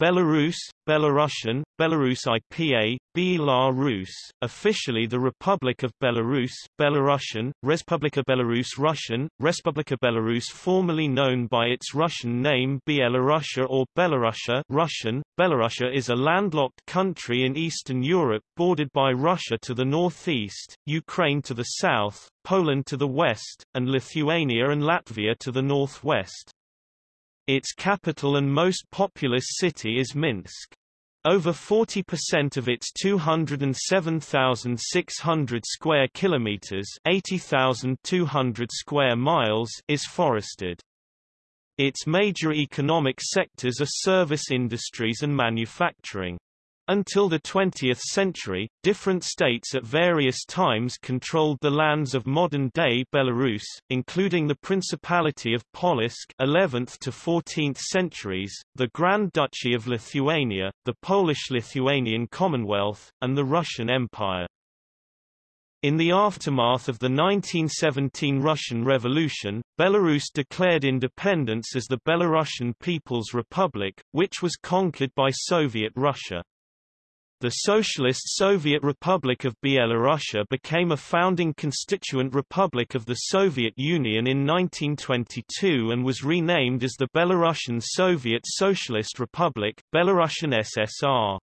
Belarus, Belarusian, Belarus IPA, Belarus, officially the Republic of Belarus, Belarusian, Respublika Belarus Russian, Respublika Belarus formerly known by its Russian name Bielorussia or Belarusia Russian. Belarusia is a landlocked country in Eastern Europe bordered by Russia to the northeast, Ukraine to the south, Poland to the west, and Lithuania and Latvia to the northwest. Its capital and most populous city is Minsk. Over 40% of its 207,600 square kilometers, 80,200 square miles is forested. Its major economic sectors are service industries and manufacturing. Until the 20th century, different states at various times controlled the lands of modern-day Belarus, including the Principality of Polotsk 11th to 14th centuries, the Grand Duchy of Lithuania, the Polish-Lithuanian Commonwealth, and the Russian Empire. In the aftermath of the 1917 Russian Revolution, Belarus declared independence as the Belarusian People's Republic, which was conquered by Soviet Russia. The Socialist Soviet Republic of Byelorussia became a founding constituent republic of the Soviet Union in 1922 and was renamed as the Belarusian Soviet Socialist Republic Belarusian SSR.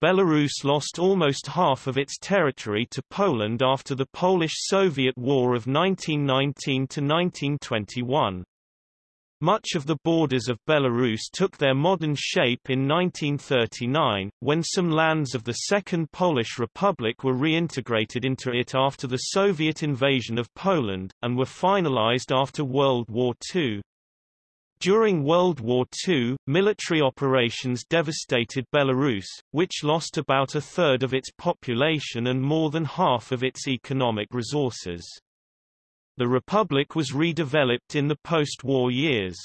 Belarus lost almost half of its territory to Poland after the Polish-Soviet War of 1919–1921. Much of the borders of Belarus took their modern shape in 1939, when some lands of the Second Polish Republic were reintegrated into it after the Soviet invasion of Poland, and were finalized after World War II. During World War II, military operations devastated Belarus, which lost about a third of its population and more than half of its economic resources. The republic was redeveloped in the post-war years.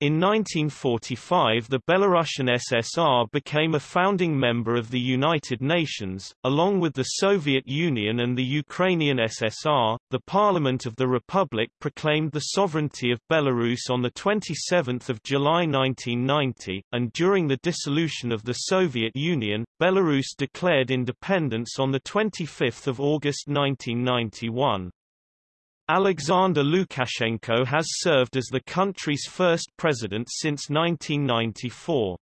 In 1945 the Belarusian SSR became a founding member of the United Nations, along with the Soviet Union and the Ukrainian SSR. The Parliament of the Republic proclaimed the sovereignty of Belarus on 27 July 1990, and during the dissolution of the Soviet Union, Belarus declared independence on 25 August 1991. Alexander Lukashenko has served as the country's first president since 1994.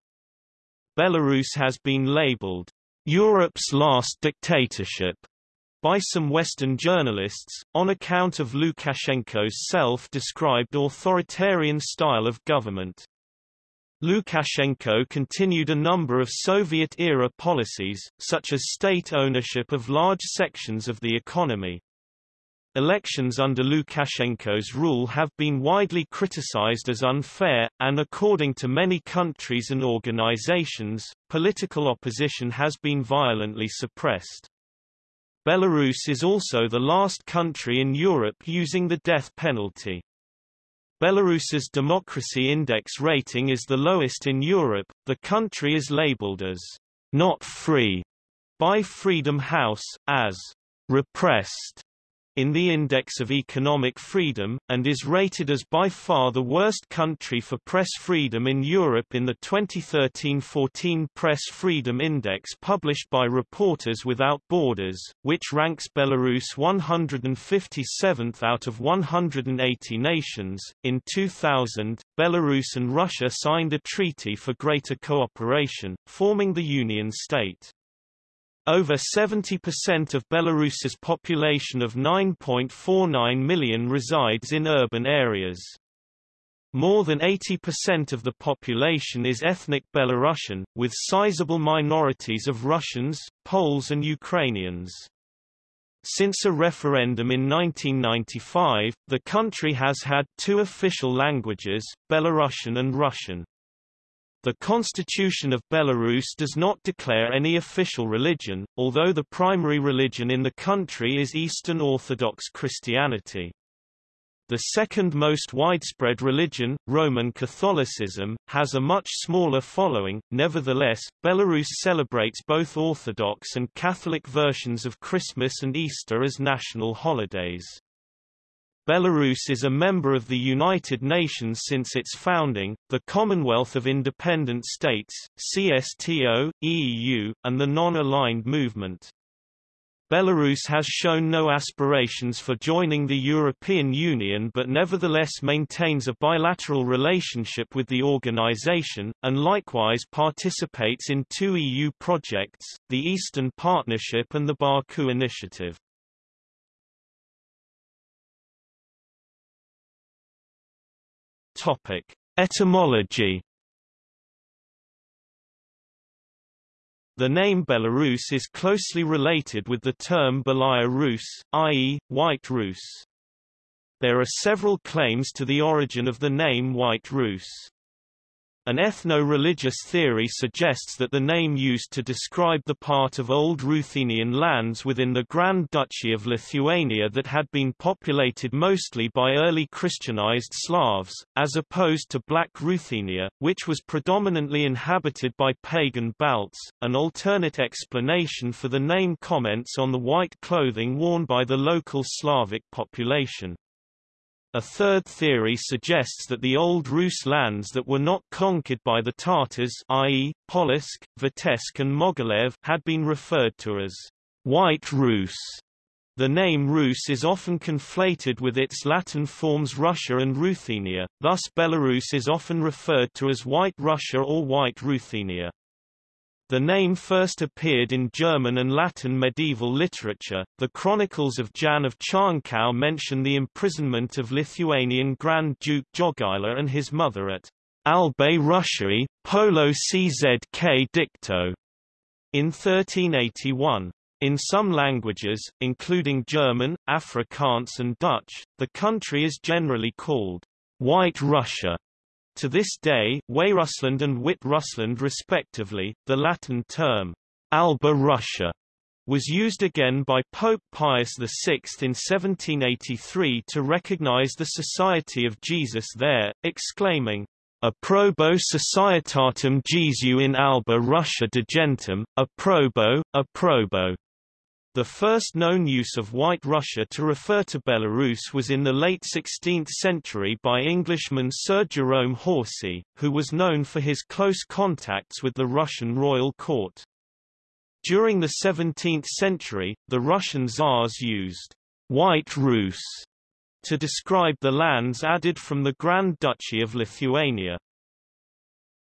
Belarus has been labeled Europe's last dictatorship by some Western journalists, on account of Lukashenko's self-described authoritarian style of government. Lukashenko continued a number of Soviet-era policies, such as state ownership of large sections of the economy. Elections under Lukashenko's rule have been widely criticized as unfair, and according to many countries and organizations, political opposition has been violently suppressed. Belarus is also the last country in Europe using the death penalty. Belarus's democracy index rating is the lowest in Europe. The country is labeled as not free by Freedom House, as repressed in the Index of Economic Freedom, and is rated as by far the worst country for press freedom in Europe in the 2013-14 Press Freedom Index published by Reporters Without Borders, which ranks Belarus 157th out of 180 nations. In 2000, Belarus and Russia signed a treaty for greater cooperation, forming the Union State. Over 70% of Belarus's population of 9.49 million resides in urban areas. More than 80% of the population is ethnic Belarusian, with sizable minorities of Russians, Poles and Ukrainians. Since a referendum in 1995, the country has had two official languages, Belarusian and Russian. The Constitution of Belarus does not declare any official religion, although the primary religion in the country is Eastern Orthodox Christianity. The second most widespread religion, Roman Catholicism, has a much smaller following. Nevertheless, Belarus celebrates both Orthodox and Catholic versions of Christmas and Easter as national holidays. Belarus is a member of the United Nations since its founding, the Commonwealth of Independent States, CSTO, EU, and the Non-Aligned Movement. Belarus has shown no aspirations for joining the European Union but nevertheless maintains a bilateral relationship with the organization, and likewise participates in two EU projects, the Eastern Partnership and the Baku Initiative. Topic. Etymology The name Belarus is closely related with the term Belaya Rus, i.e., White Rus. There are several claims to the origin of the name White Rus. An ethno-religious theory suggests that the name used to describe the part of old Ruthenian lands within the Grand Duchy of Lithuania that had been populated mostly by early Christianized Slavs, as opposed to Black Ruthenia, which was predominantly inhabited by pagan Balts. An alternate explanation for the name comments on the white clothing worn by the local Slavic population. A third theory suggests that the old Rus lands that were not conquered by the Tatars i.e., Polotsk, Vitebsk and Mogilev had been referred to as White Rus. The name Rus is often conflated with its Latin forms Russia and Ruthenia, thus Belarus is often referred to as White Russia or White Ruthenia. The name first appeared in German and Latin medieval literature. The Chronicles of Jan of Czarnków mention the imprisonment of Lithuanian Grand Duke Jogaila and his mother at Albe Russiae, Poloczk dicto, in 1381. In some languages, including German, Afrikaans and Dutch, the country is generally called White Russia. To this day, Weißrussland and Wit-Russland respectively, the Latin term, Alba Russia, was used again by Pope Pius VI in 1783 to recognize the Society of Jesus there, exclaiming, Approbo Societatem Jesu in Alba Russia Degentem, approbo, approbo. The first known use of White Russia to refer to Belarus was in the late 16th century by Englishman Sir Jerome Horsey, who was known for his close contacts with the Russian royal court. During the 17th century, the Russian Tsars used White Rus to describe the lands added from the Grand Duchy of Lithuania.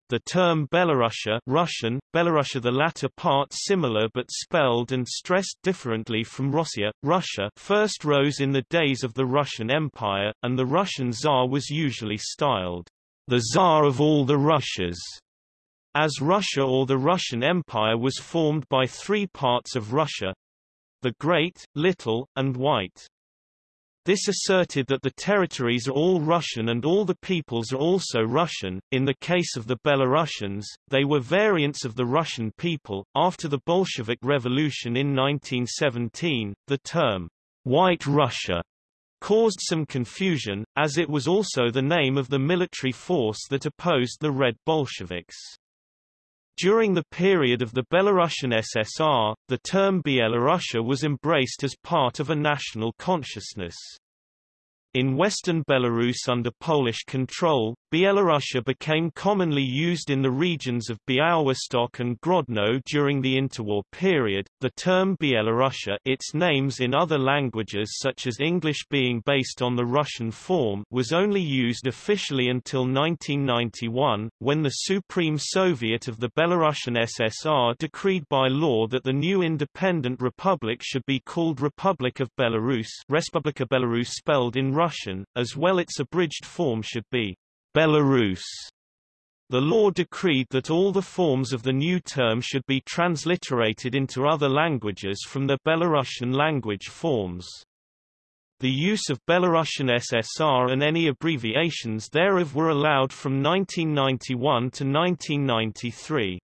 The term Belarusia Russian, Belorussia the latter part similar but spelled and stressed differently from Russia, Russia first rose in the days of the Russian Empire, and the Russian Tsar was usually styled, the Tsar of all the Russias, as Russia or the Russian Empire was formed by three parts of Russia, the Great, Little, and White. This asserted that the territories are all Russian and all the peoples are also Russian. In the case of the Belarusians, they were variants of the Russian people. After the Bolshevik Revolution in 1917, the term White Russia caused some confusion, as it was also the name of the military force that opposed the Red Bolsheviks. During the period of the Belarusian SSR, the term Bielorussia was embraced as part of a national consciousness. In western Belarus under Polish control, Bielorussia became commonly used in the regions of Białystok and Grodno during the interwar period. The term Bielorussia, its names in other languages such as English being based on the Russian form, was only used officially until 1991, when the Supreme Soviet of the Belarusian SSR decreed by law that the new independent republic should be called Republic of Belarus, Respublika Belarus spelled in Russian, as well its abridged form should be Belarus. The law decreed that all the forms of the new term should be transliterated into other languages from the Belarusian language forms. The use of Belarusian SSR and any abbreviations thereof were allowed from 1991 to 1993.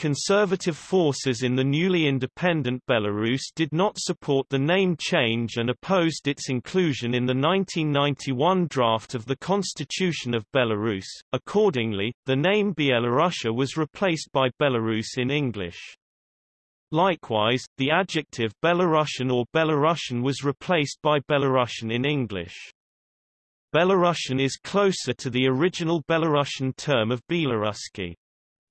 Conservative forces in the newly independent Belarus did not support the name change and opposed its inclusion in the 1991 draft of the Constitution of Belarus. Accordingly, the name Bielorussia was replaced by Belarus in English. Likewise, the adjective Byelorussian or Belorussian was replaced by Belarusian in English. Belarusian is closer to the original Belarusian term of Belaruski.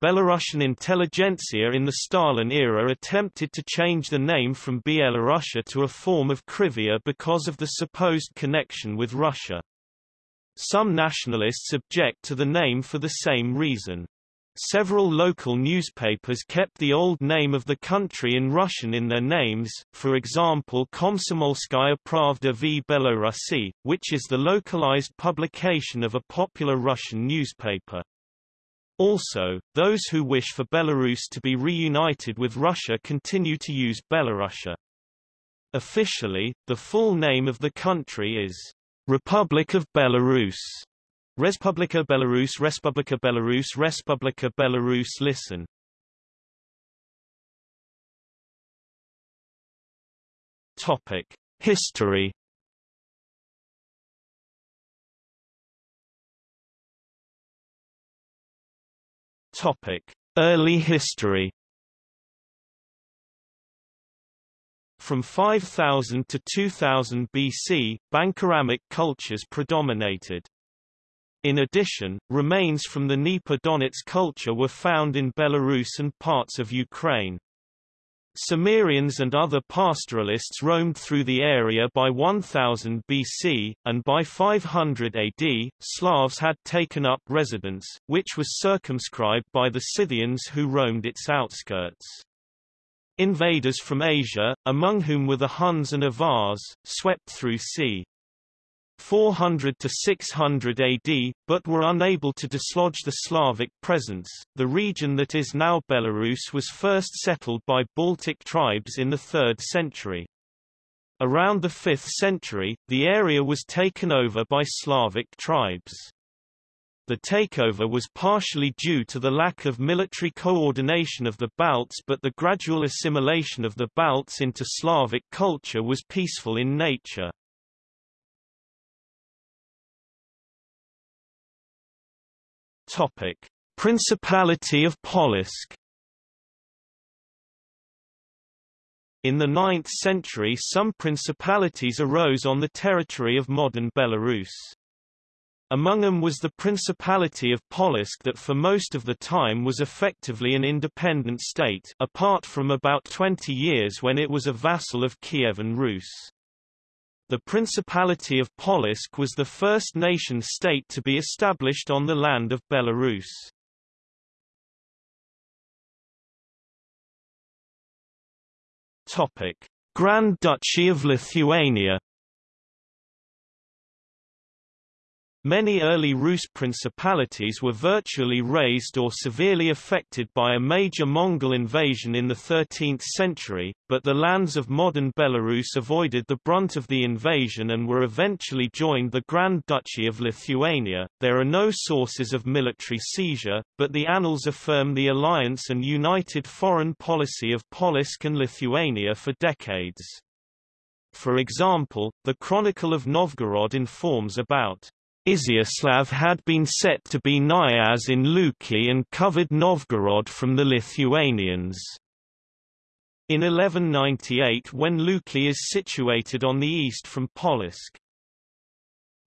Belarusian intelligentsia in the Stalin era attempted to change the name from Bielorussia to a form of Krivia because of the supposed connection with Russia. Some nationalists object to the name for the same reason. Several local newspapers kept the old name of the country in Russian in their names, for example Komsomolskaya Pravda v Belorussii, which is the localized publication of a popular Russian newspaper. Also, those who wish for Belarus to be reunited with Russia continue to use Belorussia. Officially, the full name of the country is Republic of Belarus. Respublika Belarus Respublika Belarus Respublika Belarus Listen Topic History Topic Early history From 5000 to 2000 BC, Bandkeramik cultures predominated. In addition, remains from the Dnieper Donets culture were found in Belarus and parts of Ukraine. Cimmerians and other pastoralists roamed through the area by 1000 BC, and by 500 AD, Slavs had taken up residence, which was circumscribed by the Scythians who roamed its outskirts. Invaders from Asia, among whom were the Huns and Avars, swept through c. 400 to 600 AD, but were unable to dislodge the Slavic presence. The region that is now Belarus was first settled by Baltic tribes in the 3rd century. Around the 5th century, the area was taken over by Slavic tribes. The takeover was partially due to the lack of military coordination of the Balts but the gradual assimilation of the Balts into Slavic culture was peaceful in nature. Topic: Principality of Polotsk. In the 9th century some principalities arose on the territory of modern Belarus. Among them was the Principality of Polotsk that for most of the time was effectively an independent state apart from about 20 years when it was a vassal of Kievan Rus. The Principality of Polotsk was the first nation-state to be established on the land of Belarus. Topic: Grand Duchy of Lithuania Many early Rus principalities were virtually razed or severely affected by a major Mongol invasion in the 13th century, but the lands of modern Belarus avoided the brunt of the invasion and were eventually joined the Grand Duchy of Lithuania. There are no sources of military seizure, but the annals affirm the alliance and united foreign policy of Polotsk and Lithuania for decades. For example, the Chronicle of Novgorod informs about Iziaslav had been set to be knyaz in Luki and covered Novgorod from the Lithuanians. In 1198 when Luki is situated on the east from Polotsk.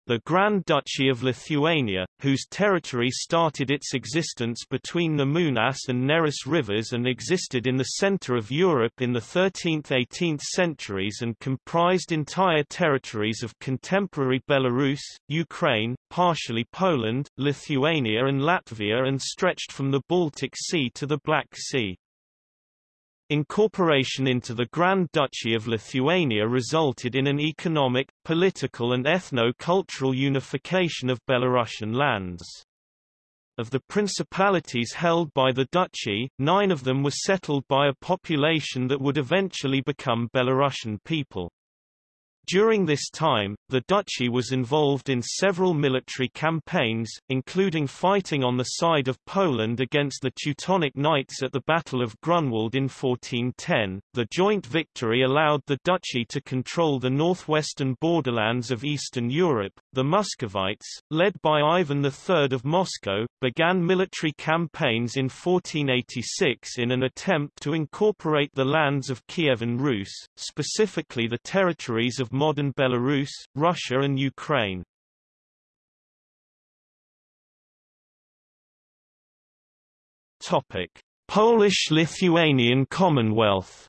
The Grand Duchy of Lithuania, whose territory started its existence between the Munas and Neris rivers and existed in the center of Europe in the 13th–18th centuries and comprised entire territories of contemporary Belarus, Ukraine, partially Poland, Lithuania and Latvia and stretched from the Baltic Sea to the Black Sea. Incorporation into the Grand Duchy of Lithuania resulted in an economic, political and ethno-cultural unification of Belarusian lands. Of the principalities held by the duchy, nine of them were settled by a population that would eventually become Belarusian people. During this time, the duchy was involved in several military campaigns, including fighting on the side of Poland against the Teutonic Knights at the Battle of Grunwald in 1410. The joint victory allowed the duchy to control the northwestern borderlands of Eastern Europe. The Muscovites, led by Ivan III of Moscow, began military campaigns in 1486 in an attempt to incorporate the lands of Kievan Rus, specifically the territories of modern Belarus, Russia and Ukraine. Topic: Polish-Lithuanian Commonwealth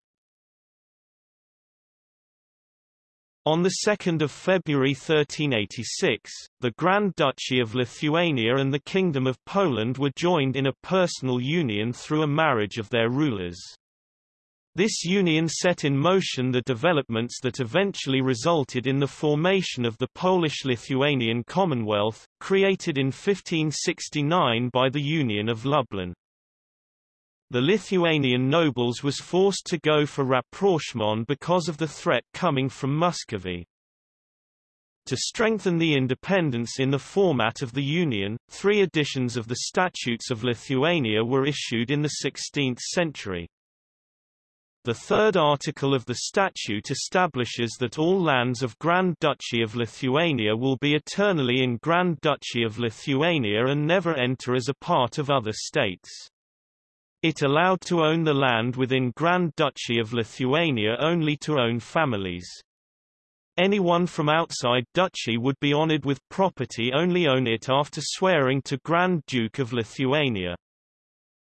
On 2 February 1386, the Grand Duchy of Lithuania and the Kingdom of Poland were joined in a personal union through a marriage of their rulers. This union set in motion the developments that eventually resulted in the formation of the Polish-Lithuanian Commonwealth, created in 1569 by the Union of Lublin. The Lithuanian nobles was forced to go for rapprochement because of the threat coming from Muscovy. To strengthen the independence in the format of the Union, three editions of the Statutes of Lithuania were issued in the 16th century. The third article of the statute establishes that all lands of Grand Duchy of Lithuania will be eternally in Grand Duchy of Lithuania and never enter as a part of other states. It allowed to own the land within Grand Duchy of Lithuania only to own families. Anyone from outside duchy would be honored with property only own it after swearing to Grand Duke of Lithuania.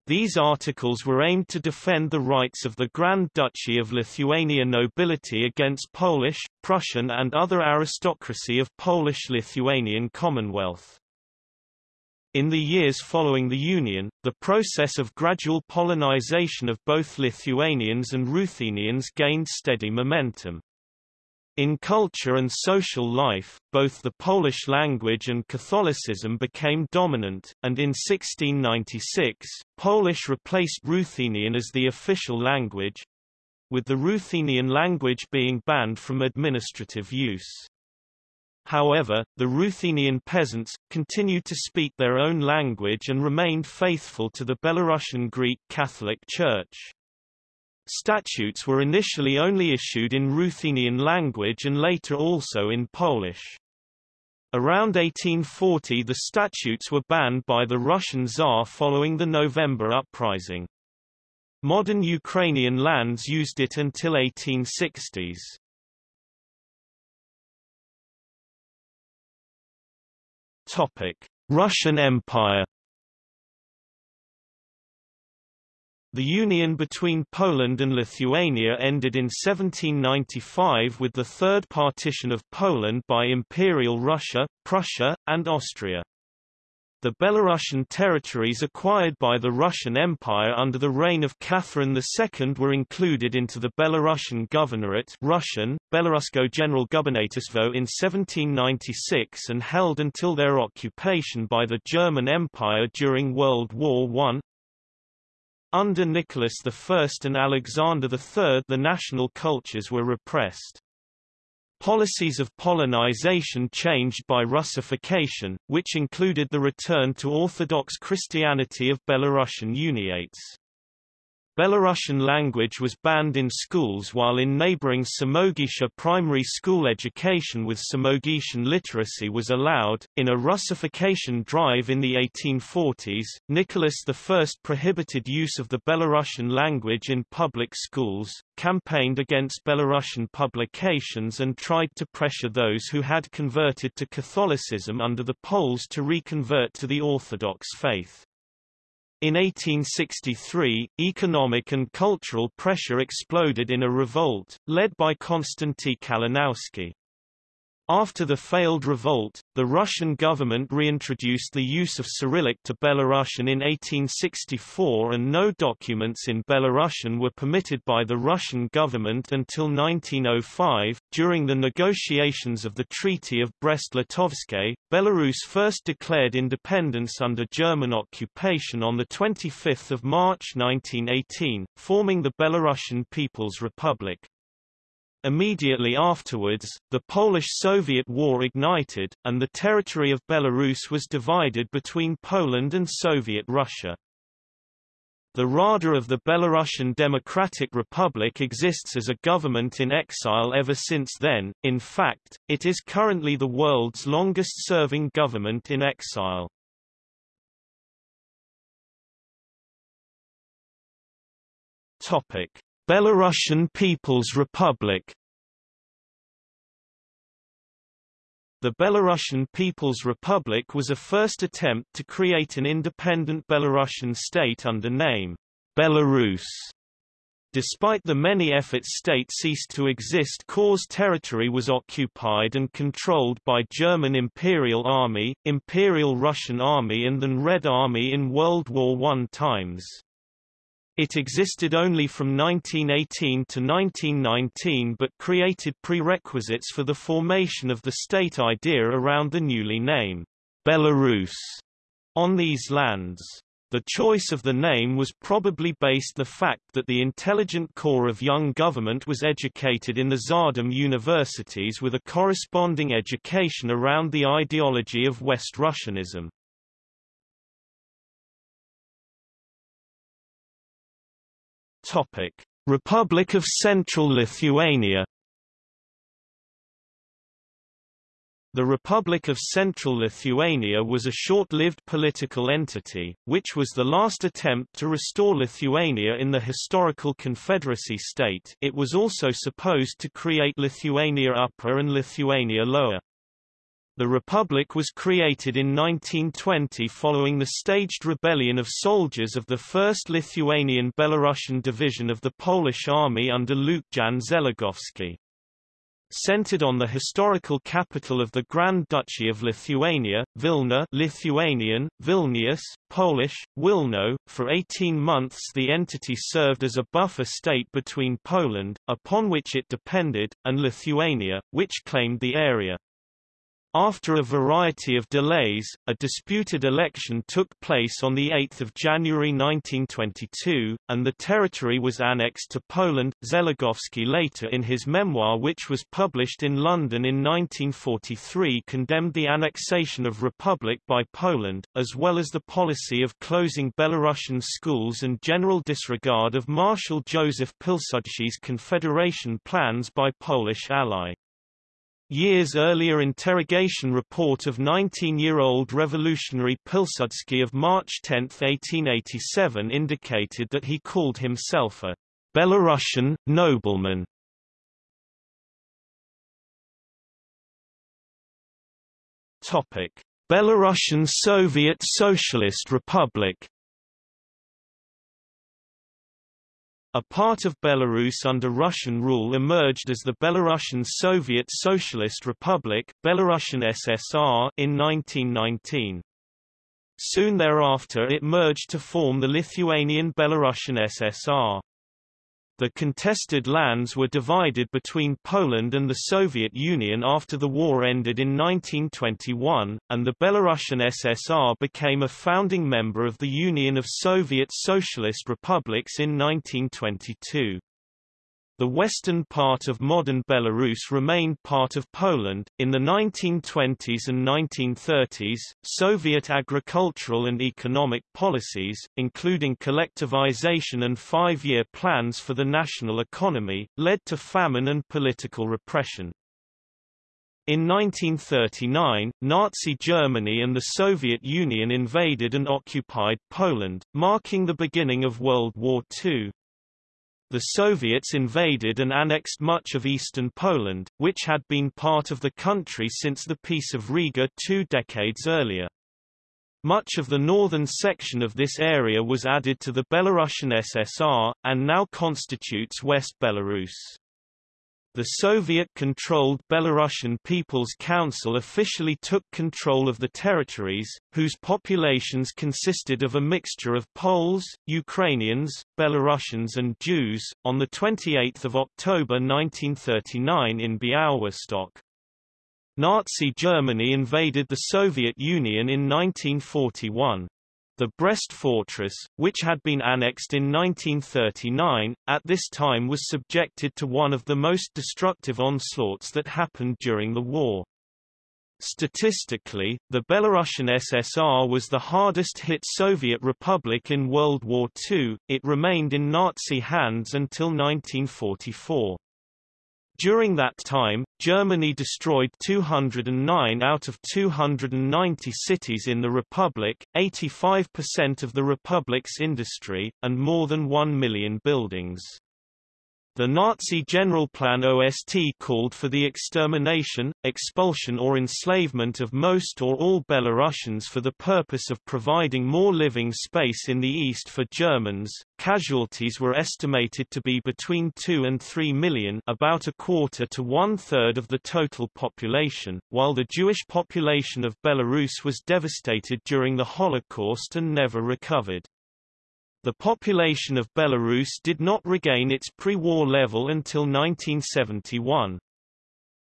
These articles were aimed to defend the rights of the Grand Duchy of Lithuania nobility against Polish, Prussian and other aristocracy of Polish-Lithuanian Commonwealth. In the years following the Union, the process of gradual Polonization of both Lithuanians and Ruthenians gained steady momentum. In culture and social life, both the Polish language and Catholicism became dominant, and in 1696, Polish replaced Ruthenian as the official language, with the Ruthenian language being banned from administrative use. However, the Ruthenian peasants, continued to speak their own language and remained faithful to the Belarusian Greek Catholic Church. Statutes were initially only issued in Ruthenian language and later also in Polish. Around 1840 the statutes were banned by the Russian Tsar following the November uprising. Modern Ukrainian lands used it until 1860s. Topic: Russian Empire The union between Poland and Lithuania ended in 1795 with the Third Partition of Poland by Imperial Russia, Prussia, and Austria. The Belarusian territories acquired by the Russian Empire under the reign of Catherine II were included into the Belarusian Governorate Russian, Belarusko General Gubernatorstvo in 1796 and held until their occupation by the German Empire during World War I. Under Nicholas I and Alexander III the national cultures were repressed. Policies of Polonization changed by Russification, which included the return to Orthodox Christianity of Belarusian Uniates. Belarusian language was banned in schools while in neighboring Samogitia primary school education with Samogitian literacy was allowed. In a Russification drive in the 1840s, Nicholas I prohibited use of the Belarusian language in public schools, campaigned against Belarusian publications and tried to pressure those who had converted to Catholicism under the Poles to reconvert to the Orthodox faith. In 1863, economic and cultural pressure exploded in a revolt, led by Konstanty Kalinowski. After the failed revolt, the Russian government reintroduced the use of Cyrillic to Belarusian in 1864 and no documents in Belarusian were permitted by the Russian government until 1905. During the negotiations of the Treaty of Brest-Litovsk, Belarus first declared independence under German occupation on 25 March 1918, forming the Belarusian People's Republic. Immediately afterwards, the Polish-Soviet War ignited, and the territory of Belarus was divided between Poland and Soviet Russia. The Rada of the Belarusian Democratic Republic exists as a government in exile ever since then, in fact, it is currently the world's longest-serving government in exile. Belarusian People's Republic The Belarusian People's Republic was a first attempt to create an independent Belarusian state under name Belarus. Despite the many efforts state ceased to exist cause territory was occupied and controlled by German Imperial Army, Imperial Russian Army and then Red Army in World War I times. It existed only from 1918 to 1919 but created prerequisites for the formation of the state idea around the newly named Belarus on these lands. The choice of the name was probably based the fact that the intelligent core of young government was educated in the Tsardom universities with a corresponding education around the ideology of West Russianism. Topic: Republic of Central Lithuania The Republic of Central Lithuania was a short-lived political entity, which was the last attempt to restore Lithuania in the historical confederacy state it was also supposed to create Lithuania Upper and Lithuania Lower. The Republic was created in 1920 following the staged rebellion of soldiers of the 1st Lithuanian Belarusian Division of the Polish Army under Lucjan Zeligowski. Centered on the historical capital of the Grand Duchy of Lithuania, Vilna Lithuanian, Vilnius, Polish, Wilno, for 18 months the entity served as a buffer state between Poland, upon which it depended, and Lithuania, which claimed the area. After a variety of delays, a disputed election took place on 8 January 1922, and the territory was annexed to Poland. Zeligowski later in his memoir which was published in London in 1943 condemned the annexation of Republic by Poland, as well as the policy of closing Belarusian schools and general disregard of Marshal Joseph Pilsudski's confederation plans by Polish ally. Years earlier interrogation report of 19-year-old revolutionary Pilsudski of March 10, 1887 indicated that he called himself a Belarusian nobleman. Topic: Belarusian Soviet Socialist Republic A part of Belarus under Russian rule emerged as the Belarusian Soviet Socialist Republic Belarusian SSR in 1919. Soon thereafter it merged to form the Lithuanian Belarusian SSR. The contested lands were divided between Poland and the Soviet Union after the war ended in 1921, and the Belarusian SSR became a founding member of the Union of Soviet Socialist Republics in 1922. The western part of modern Belarus remained part of Poland. In the 1920s and 1930s, Soviet agricultural and economic policies, including collectivization and five year plans for the national economy, led to famine and political repression. In 1939, Nazi Germany and the Soviet Union invaded and occupied Poland, marking the beginning of World War II. The Soviets invaded and annexed much of eastern Poland, which had been part of the country since the Peace of Riga two decades earlier. Much of the northern section of this area was added to the Belarusian SSR, and now constitutes West Belarus. The Soviet-controlled Belarusian People's Council officially took control of the territories, whose populations consisted of a mixture of Poles, Ukrainians, Belarusians and Jews, on 28 October 1939 in Białystok. Nazi Germany invaded the Soviet Union in 1941. The Brest fortress, which had been annexed in 1939, at this time was subjected to one of the most destructive onslaughts that happened during the war. Statistically, the Belarusian SSR was the hardest hit Soviet republic in World War II, it remained in Nazi hands until 1944. During that time, Germany destroyed 209 out of 290 cities in the Republic, 85% of the Republic's industry, and more than 1 million buildings. The Nazi general plan OST called for the extermination, expulsion or enslavement of most or all Belarusians for the purpose of providing more living space in the east for Germans. Casualties were estimated to be between 2 and 3 million about a quarter to one-third of the total population, while the Jewish population of Belarus was devastated during the Holocaust and never recovered. The population of Belarus did not regain its pre-war level until 1971.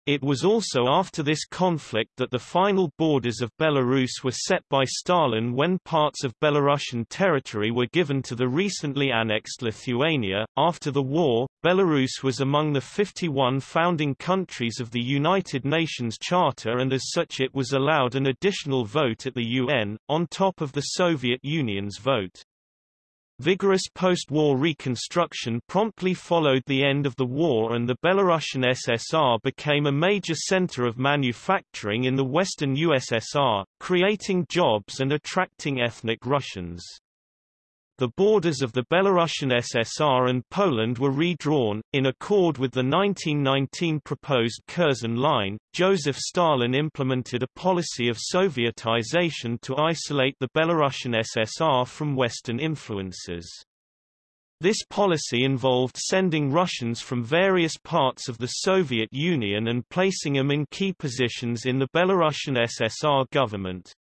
It was also after this conflict that the final borders of Belarus were set by Stalin when parts of Belarusian territory were given to the recently annexed Lithuania. After the war, Belarus was among the 51 founding countries of the United Nations Charter and as such it was allowed an additional vote at the UN, on top of the Soviet Union's vote. Vigorous post-war reconstruction promptly followed the end of the war and the Belarusian SSR became a major center of manufacturing in the western USSR, creating jobs and attracting ethnic Russians. The borders of the Belarusian SSR and Poland were redrawn, in accord with the 1919 proposed Curzon Line. Joseph Stalin implemented a policy of Sovietization to isolate the Belarusian SSR from Western influences. This policy involved sending Russians from various parts of the Soviet Union and placing them in key positions in the Belarusian SSR government.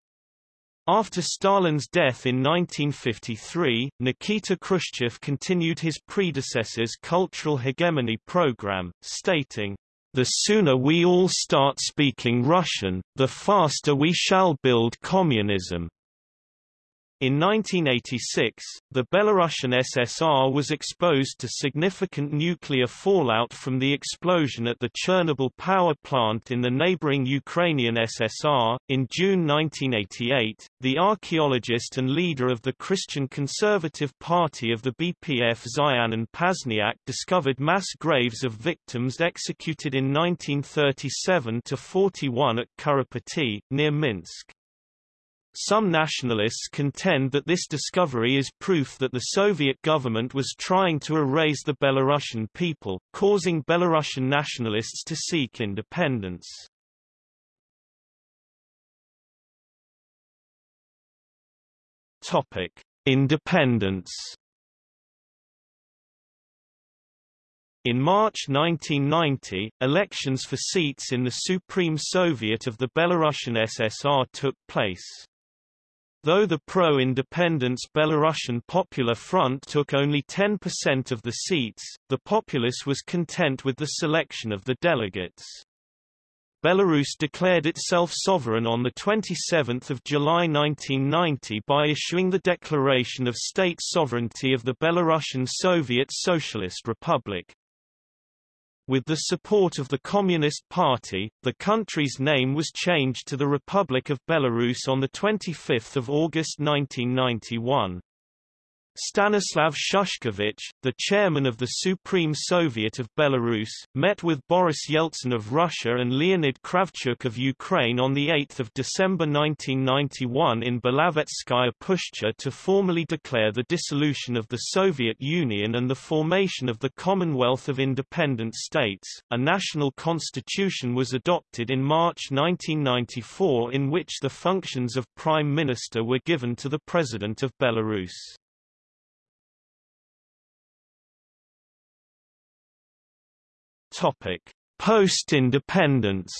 After Stalin's death in 1953, Nikita Khrushchev continued his predecessor's cultural hegemony program, stating, The sooner we all start speaking Russian, the faster we shall build communism. In 1986, the Belarusian SSR was exposed to significant nuclear fallout from the explosion at the Chernobyl power plant in the neighboring Ukrainian SSR. In June 1988, the archaeologist and leader of the Christian Conservative Party of the BPF Zyan Pazniak discovered mass graves of victims executed in 1937 to 41 at Kurapaty, near Minsk. Some nationalists contend that this discovery is proof that the Soviet government was trying to erase the Belarusian people, causing Belarusian nationalists to seek independence. Topic: Independence In March 1990, elections for seats in the Supreme Soviet of the Belarusian SSR took place. Though the pro-independence Belarusian Popular Front took only 10% of the seats, the populace was content with the selection of the delegates. Belarus declared itself sovereign on 27 July 1990 by issuing the Declaration of State Sovereignty of the Belarusian Soviet Socialist Republic. With the support of the Communist Party, the country's name was changed to the Republic of Belarus on 25 August 1991. Stanislav Shushkevich, the chairman of the Supreme Soviet of Belarus, met with Boris Yeltsin of Russia and Leonid Kravchuk of Ukraine on 8 December 1991 in Belovezhskaya Pushcha to formally declare the dissolution of the Soviet Union and the formation of the Commonwealth of Independent States. A national constitution was adopted in March 1994 in which the functions of Prime Minister were given to the President of Belarus. Post-independence.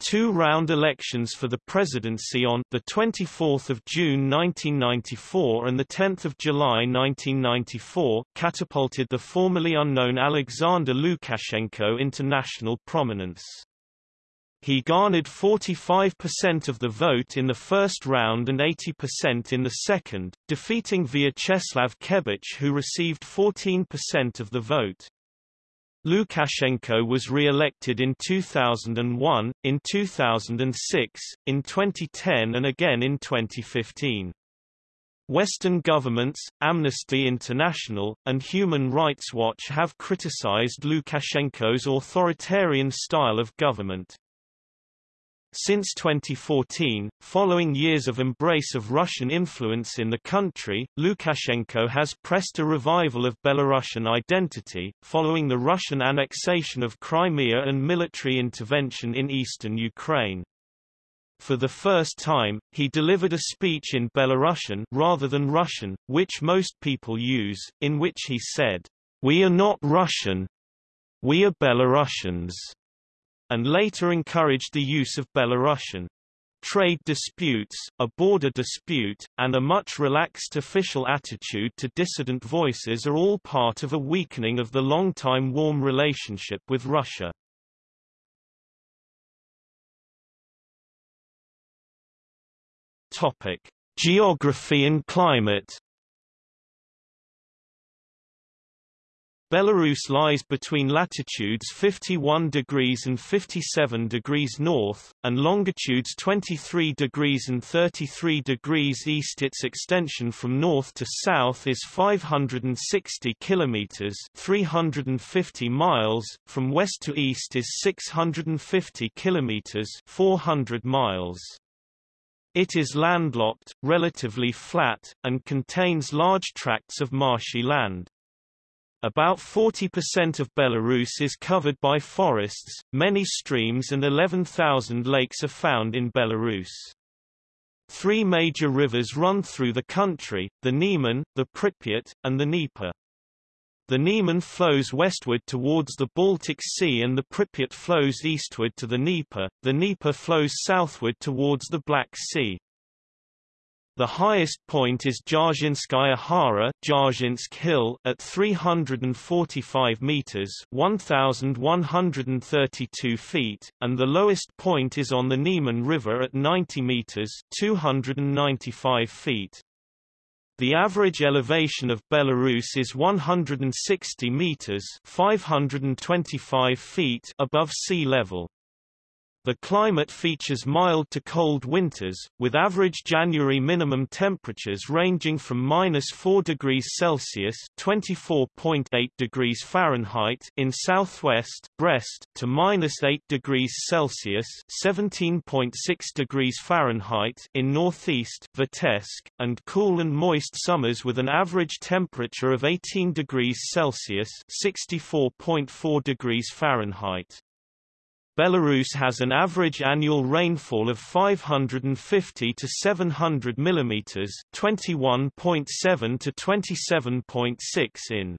Two-round elections for the presidency on the 24th of June 1994 and the 10th of July 1994 catapulted the formerly unknown Alexander Lukashenko into national prominence. He garnered 45% of the vote in the first round and 80% in the second, defeating Vyacheslav Kebich who received 14% of the vote. Lukashenko was re-elected in 2001, in 2006, in 2010 and again in 2015. Western governments, Amnesty International, and Human Rights Watch have criticized Lukashenko's authoritarian style of government. Since 2014, following years of embrace of Russian influence in the country, Lukashenko has pressed a revival of Belarusian identity, following the Russian annexation of Crimea and military intervention in eastern Ukraine. For the first time, he delivered a speech in Belarusian rather than Russian, which most people use, in which he said, We are not Russian. We are Belarusians and later encouraged the use of Belarusian. Trade disputes, a border dispute, and a much relaxed official attitude to dissident voices are all part of a weakening of the long-time warm relationship with Russia. Topic: Geography and climate Belarus lies between latitudes 51 degrees and 57 degrees north, and longitudes 23 degrees and 33 degrees east. Its extension from north to south is 560 kilometers (350 miles), from west to east is 650 kilometers (400 miles). It is landlocked, relatively flat, and contains large tracts of marshy land. About 40% of Belarus is covered by forests, many streams and 11,000 lakes are found in Belarus. Three major rivers run through the country, the Neman, the Pripyat, and the Dnieper. The Neman flows westward towards the Baltic Sea and the Pripyat flows eastward to the Dnieper, the Dnieper flows southward towards the Black Sea. The highest point is Dzyarzhynskaya Hara Dzyarzhynsk Hill at 345 meters 1132 feet, and the lowest point is on the Niemen River at 90 meters 295 feet. The average elevation of Belarus is 160 meters 525 feet above sea level. The climate features mild to cold winters, with average January minimum temperatures ranging from minus 4 degrees Celsius (24.8 degrees Fahrenheit) in southwest Brest to minus 8 degrees Celsius (17.6 degrees Fahrenheit) in northeast Vitebsk, and cool and moist summers with an average temperature of 18 degrees Celsius (64.4 degrees Fahrenheit). Belarus has an average annual rainfall of 550 to 700 mm 21.7 to 27.6 in.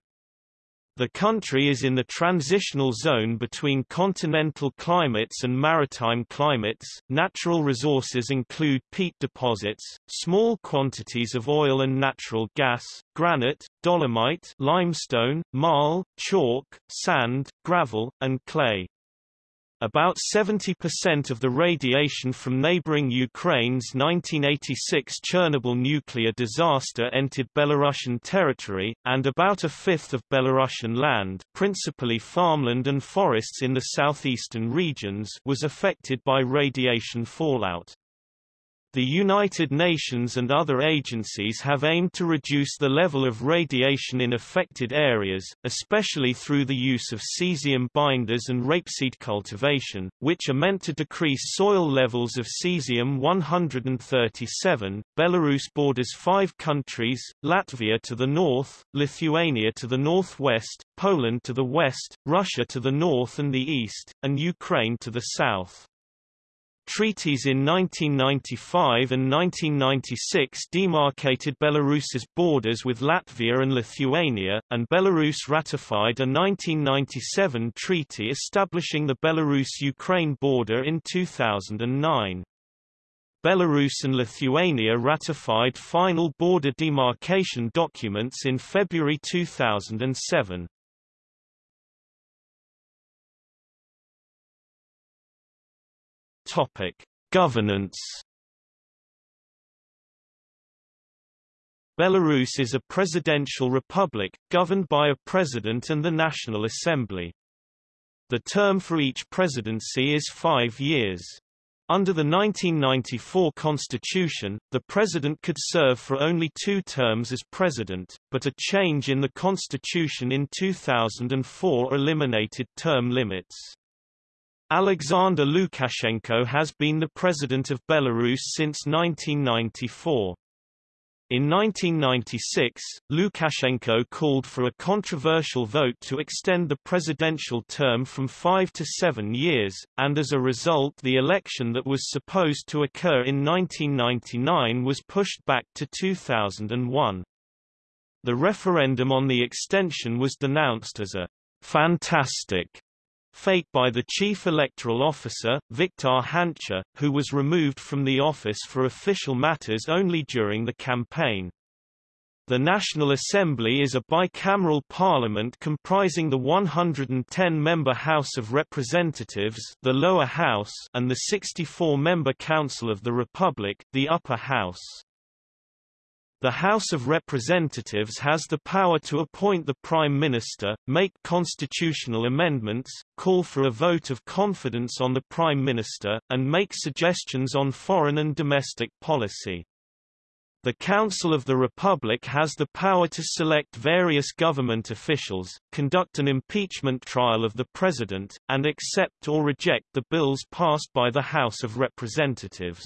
The country is in the transitional zone between continental climates and maritime climates. Natural resources include peat deposits, small quantities of oil and natural gas, granite, dolomite, limestone, marl, chalk, sand, gravel, and clay. About 70% of the radiation from neighboring Ukraine's 1986 Chernobyl nuclear disaster entered Belarusian territory, and about a fifth of Belarusian land principally farmland and forests in the southeastern regions was affected by radiation fallout. The United Nations and other agencies have aimed to reduce the level of radiation in affected areas, especially through the use of cesium binders and rapeseed cultivation, which are meant to decrease soil levels of cesium-137. Belarus borders five countries, Latvia to the north, Lithuania to the northwest, Poland to the west, Russia to the north and the east, and Ukraine to the south. Treaties in 1995 and 1996 demarcated Belarus's borders with Latvia and Lithuania, and Belarus ratified a 1997 treaty establishing the Belarus-Ukraine border in 2009. Belarus and Lithuania ratified final border demarcation documents in February 2007. Topic: Governance Belarus is a presidential republic, governed by a president and the National Assembly. The term for each presidency is five years. Under the 1994 constitution, the president could serve for only two terms as president, but a change in the constitution in 2004 eliminated term limits. Alexander Lukashenko has been the president of Belarus since 1994. In 1996, Lukashenko called for a controversial vote to extend the presidential term from five to seven years, and as a result the election that was supposed to occur in 1999 was pushed back to 2001. The referendum on the extension was denounced as a fantastic fake by the chief electoral officer, Viktor Hanchar, who was removed from the office for official matters only during the campaign. The National Assembly is a bicameral parliament comprising the 110-member House of Representatives the lower house and the 64-member Council of the Republic the upper house. The House of Representatives has the power to appoint the Prime Minister, make constitutional amendments, call for a vote of confidence on the Prime Minister, and make suggestions on foreign and domestic policy. The Council of the Republic has the power to select various government officials, conduct an impeachment trial of the President, and accept or reject the bills passed by the House of Representatives.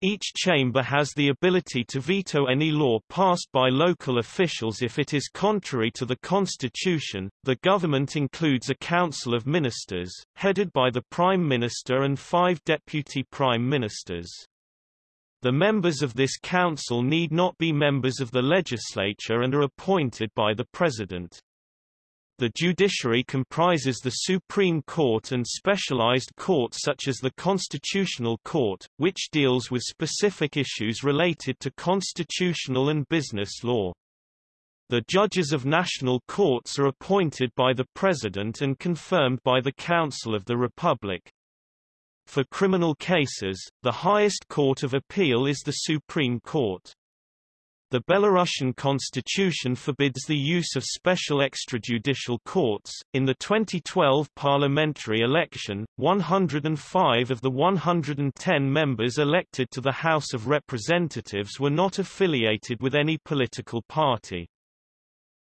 Each chamber has the ability to veto any law passed by local officials if it is contrary to the constitution. The government includes a council of ministers, headed by the prime minister and five deputy prime ministers. The members of this council need not be members of the legislature and are appointed by the president. The judiciary comprises the Supreme Court and specialized courts such as the Constitutional Court, which deals with specific issues related to constitutional and business law. The judges of national courts are appointed by the President and confirmed by the Council of the Republic. For criminal cases, the highest court of appeal is the Supreme Court. The Belarusian constitution forbids the use of special extrajudicial courts. In the 2012 parliamentary election, 105 of the 110 members elected to the House of Representatives were not affiliated with any political party.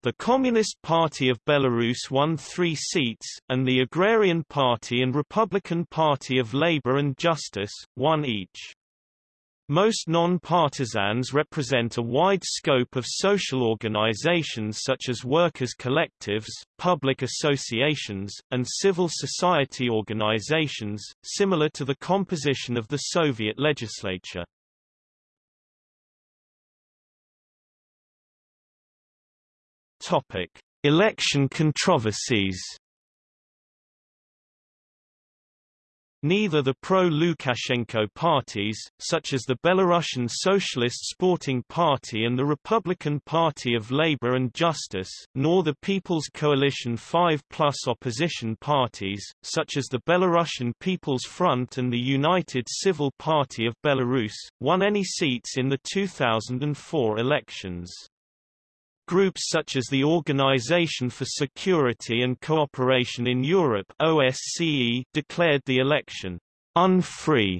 The Communist Party of Belarus won three seats, and the Agrarian Party and Republican Party of Labour and Justice, one each. Most non-partisans represent a wide scope of social organizations such as workers' collectives, public associations, and civil society organizations, similar to the composition of the Soviet legislature. Topic: Election controversies. Neither the pro-Lukashenko parties, such as the Belarusian Socialist Sporting Party and the Republican Party of Labour and Justice, nor the People's Coalition 5 plus opposition parties, such as the Belarusian People's Front and the United Civil Party of Belarus, won any seats in the 2004 elections. Groups such as the Organization for Security and Cooperation in Europe OSCE declared the election unfree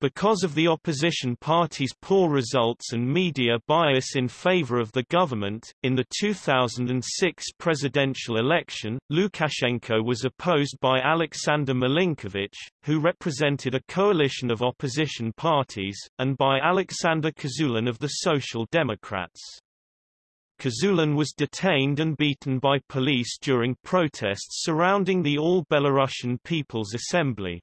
because of the opposition party's poor results and media bias in favor of the government, in the 2006 presidential election, Lukashenko was opposed by Alexander Milinkovic, who represented a coalition of opposition parties, and by Alexander Kazulin of the Social Democrats. Kazulin was detained and beaten by police during protests surrounding the All-Belarusian People's Assembly.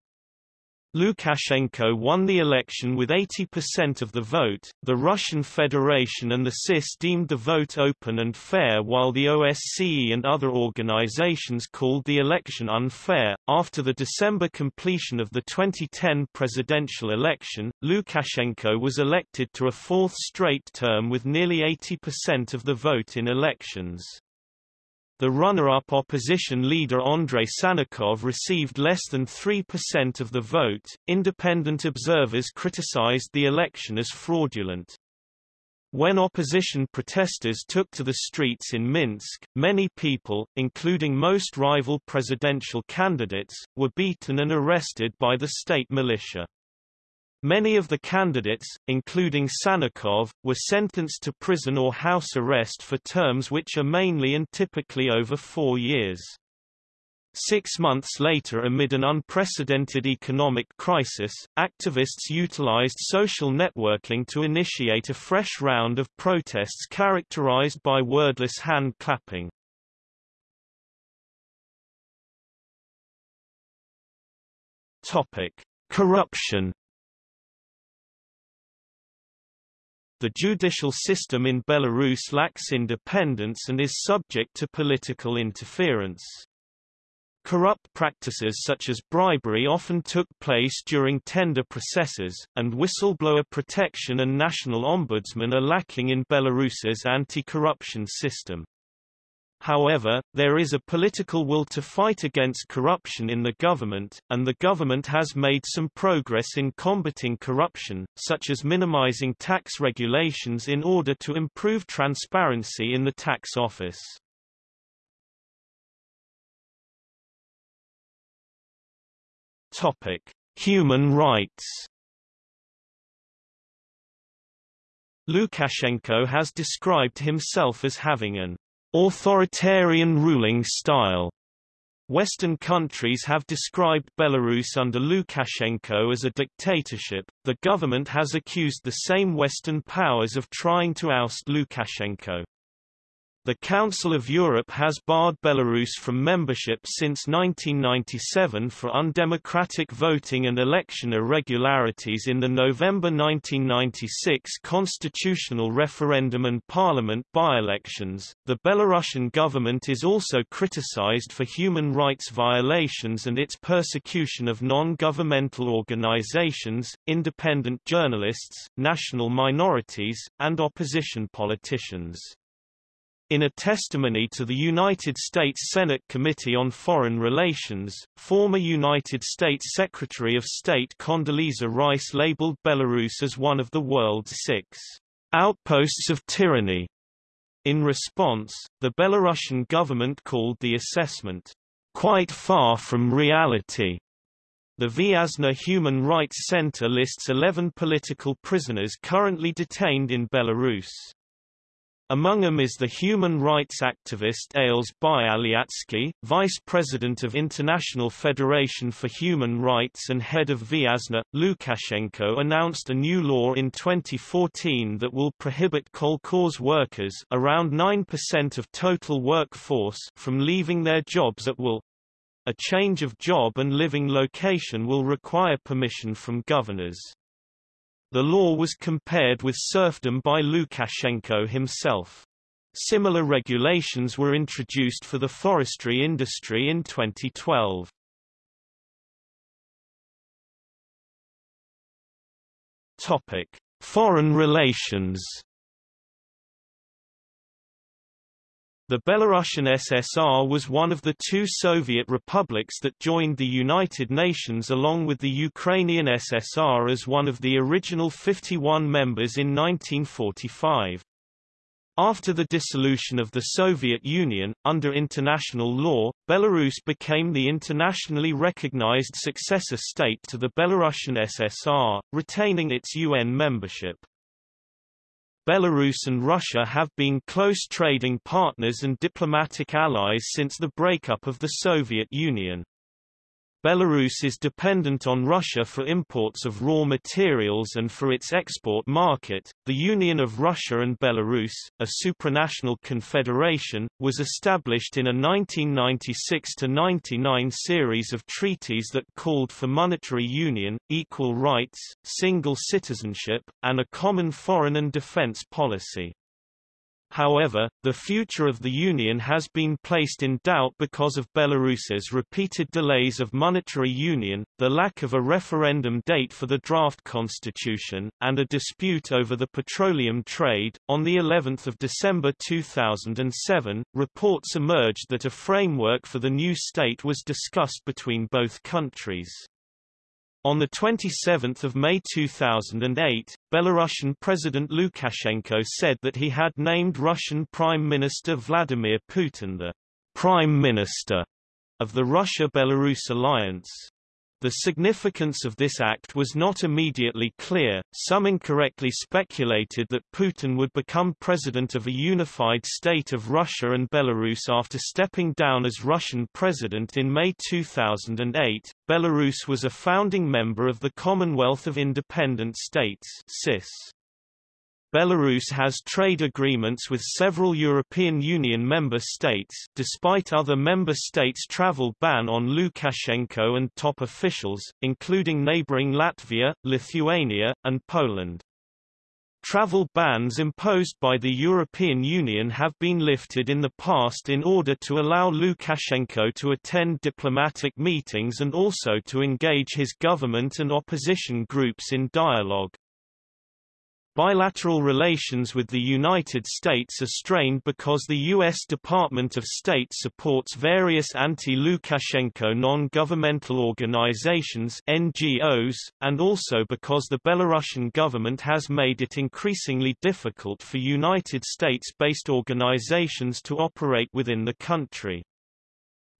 Lukashenko won the election with 80% of the vote. The Russian Federation and the CIS deemed the vote open and fair, while the OSCE and other organizations called the election unfair. After the December completion of the 2010 presidential election, Lukashenko was elected to a fourth straight term with nearly 80% of the vote in elections. The runner-up opposition leader Andrei Sannikov received less than 3% of the vote. Independent observers criticized the election as fraudulent. When opposition protesters took to the streets in Minsk, many people, including most rival presidential candidates, were beaten and arrested by the state militia. Many of the candidates, including Sannikov, were sentenced to prison or house arrest for terms which are mainly and typically over four years. Six months later amid an unprecedented economic crisis, activists utilized social networking to initiate a fresh round of protests characterized by wordless hand-clapping. Corruption The judicial system in Belarus lacks independence and is subject to political interference. Corrupt practices such as bribery often took place during tender processes, and whistleblower protection and national ombudsman are lacking in Belarus's anti-corruption system. However, there is a political will to fight against corruption in the government, and the government has made some progress in combating corruption, such as minimizing tax regulations in order to improve transparency in the tax office. Topic: Human rights. Lukashenko has described himself as having an authoritarian ruling style. Western countries have described Belarus under Lukashenko as a dictatorship. The government has accused the same Western powers of trying to oust Lukashenko. The Council of Europe has barred Belarus from membership since 1997 for undemocratic voting and election irregularities in the November 1996 constitutional referendum and parliament by-elections. The Belarusian government is also criticized for human rights violations and its persecution of non-governmental organizations, independent journalists, national minorities, and opposition politicians. In a testimony to the United States Senate Committee on Foreign Relations, former United States Secretary of State Condoleezza Rice labeled Belarus as one of the world's six outposts of tyranny. In response, the Belarusian government called the assessment quite far from reality. The Viasna Human Rights Center lists 11 political prisoners currently detained in Belarus. Among them is the human rights activist Ales Bialiatski, vice president of International Federation for Human Rights and head of Viasna. Lukashenko announced a new law in 2014 that will prohibit kolkhoz workers around 9% of total workforce from leaving their jobs at will. A change of job and living location will require permission from governors. The law was compared with serfdom by Lukashenko himself. Similar regulations were introduced for the forestry industry in 2012. Topic: Foreign relations The Belarusian SSR was one of the two Soviet republics that joined the United Nations along with the Ukrainian SSR as one of the original 51 members in 1945. After the dissolution of the Soviet Union, under international law, Belarus became the internationally recognized successor state to the Belarusian SSR, retaining its UN membership. Belarus and Russia have been close trading partners and diplomatic allies since the breakup of the Soviet Union. Belarus is dependent on Russia for imports of raw materials and for its export market. The Union of Russia and Belarus, a supranational confederation, was established in a 1996 99 series of treaties that called for monetary union, equal rights, single citizenship, and a common foreign and defense policy. However, the future of the Union has been placed in doubt because of Belarus's repeated delays of monetary union, the lack of a referendum date for the draft constitution, and a dispute over the petroleum trade. On the 11th of December 2007, reports emerged that a framework for the new state was discussed between both countries. On 27 May 2008, Belarusian President Lukashenko said that he had named Russian Prime Minister Vladimir Putin the Prime Minister of the Russia-Belarus alliance. The significance of this act was not immediately clear. Some incorrectly speculated that Putin would become president of a unified state of Russia and Belarus after stepping down as Russian president in May 2008. Belarus was a founding member of the Commonwealth of Independent States (CIS). Belarus has trade agreements with several European Union member states despite other member states' travel ban on Lukashenko and top officials, including neighboring Latvia, Lithuania, and Poland. Travel bans imposed by the European Union have been lifted in the past in order to allow Lukashenko to attend diplomatic meetings and also to engage his government and opposition groups in dialogue. Bilateral relations with the United States are strained because the U.S. Department of State supports various anti-Lukashenko non-governmental organizations NGOs, and also because the Belarusian government has made it increasingly difficult for United States-based organizations to operate within the country.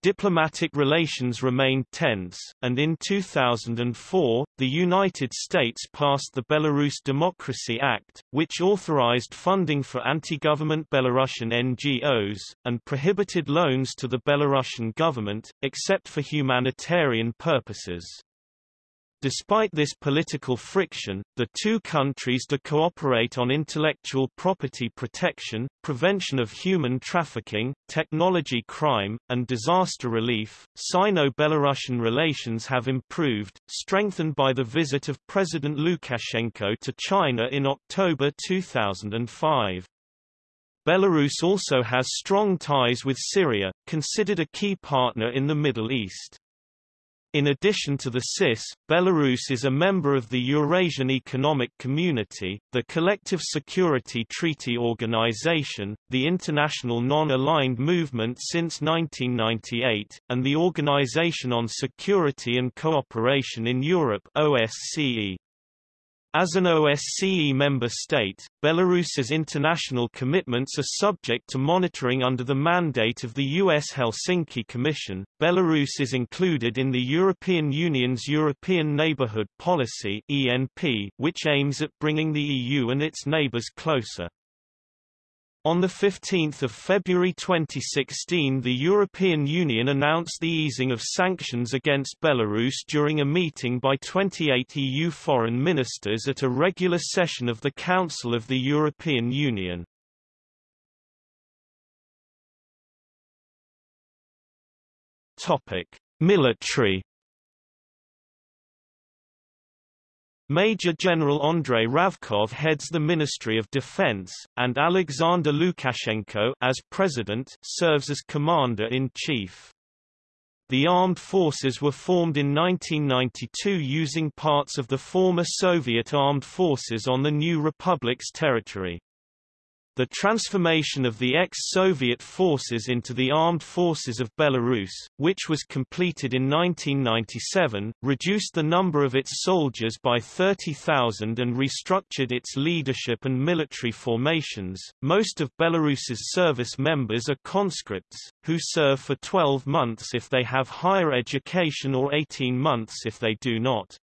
Diplomatic relations remained tense, and in 2004, the United States passed the Belarus Democracy Act, which authorized funding for anti-government Belarusian NGOs, and prohibited loans to the Belarusian government, except for humanitarian purposes. Despite this political friction, the two countries do cooperate on intellectual property protection, prevention of human trafficking, technology crime, and disaster relief. Sino-Belarusian relations have improved, strengthened by the visit of President Lukashenko to China in October 2005. Belarus also has strong ties with Syria, considered a key partner in the Middle East. In addition to the CIS, Belarus is a member of the Eurasian Economic Community, the Collective Security Treaty Organization, the International Non-Aligned Movement since 1998, and the Organization on Security and Cooperation in Europe OSCE. As an OSCE member state, Belarus's international commitments are subject to monitoring under the mandate of the U.S. Helsinki Commission. Belarus is included in the European Union's European Neighbourhood Policy (ENP), which aims at bringing the EU and its neighbours closer. On 15 February 2016 the European Union announced the easing of sanctions against Belarus during a meeting by 28 EU foreign ministers at a regular session of the Council of the European Union. Military Major General Andrei Ravkov heads the Ministry of Defense, and Alexander Lukashenko as president serves as commander-in-chief. The armed forces were formed in 1992 using parts of the former Soviet armed forces on the new republic's territory. The transformation of the ex-Soviet forces into the armed forces of Belarus, which was completed in 1997, reduced the number of its soldiers by 30,000 and restructured its leadership and military formations. Most of Belarus's service members are conscripts, who serve for 12 months if they have higher education or 18 months if they do not.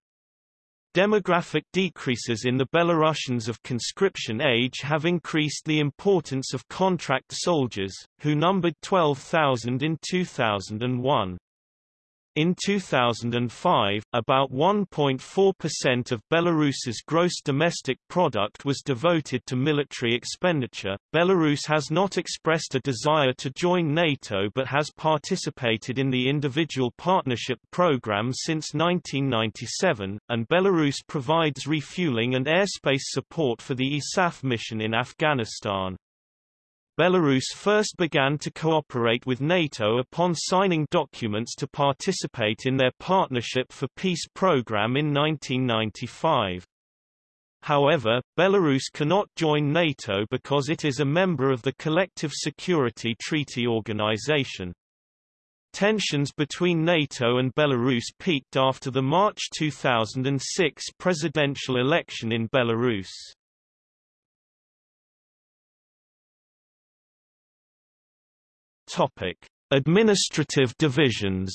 Demographic decreases in the Belarusians of conscription age have increased the importance of contract soldiers, who numbered 12,000 in 2001. In 2005, about 1.4% of Belarus's gross domestic product was devoted to military expenditure. Belarus has not expressed a desire to join NATO but has participated in the Individual Partnership Program since 1997, and Belarus provides refueling and airspace support for the ISAF mission in Afghanistan. Belarus first began to cooperate with NATO upon signing documents to participate in their Partnership for Peace program in 1995. However, Belarus cannot join NATO because it is a member of the Collective Security Treaty Organization. Tensions between NATO and Belarus peaked after the March 2006 presidential election in Belarus. Topic: Administrative divisions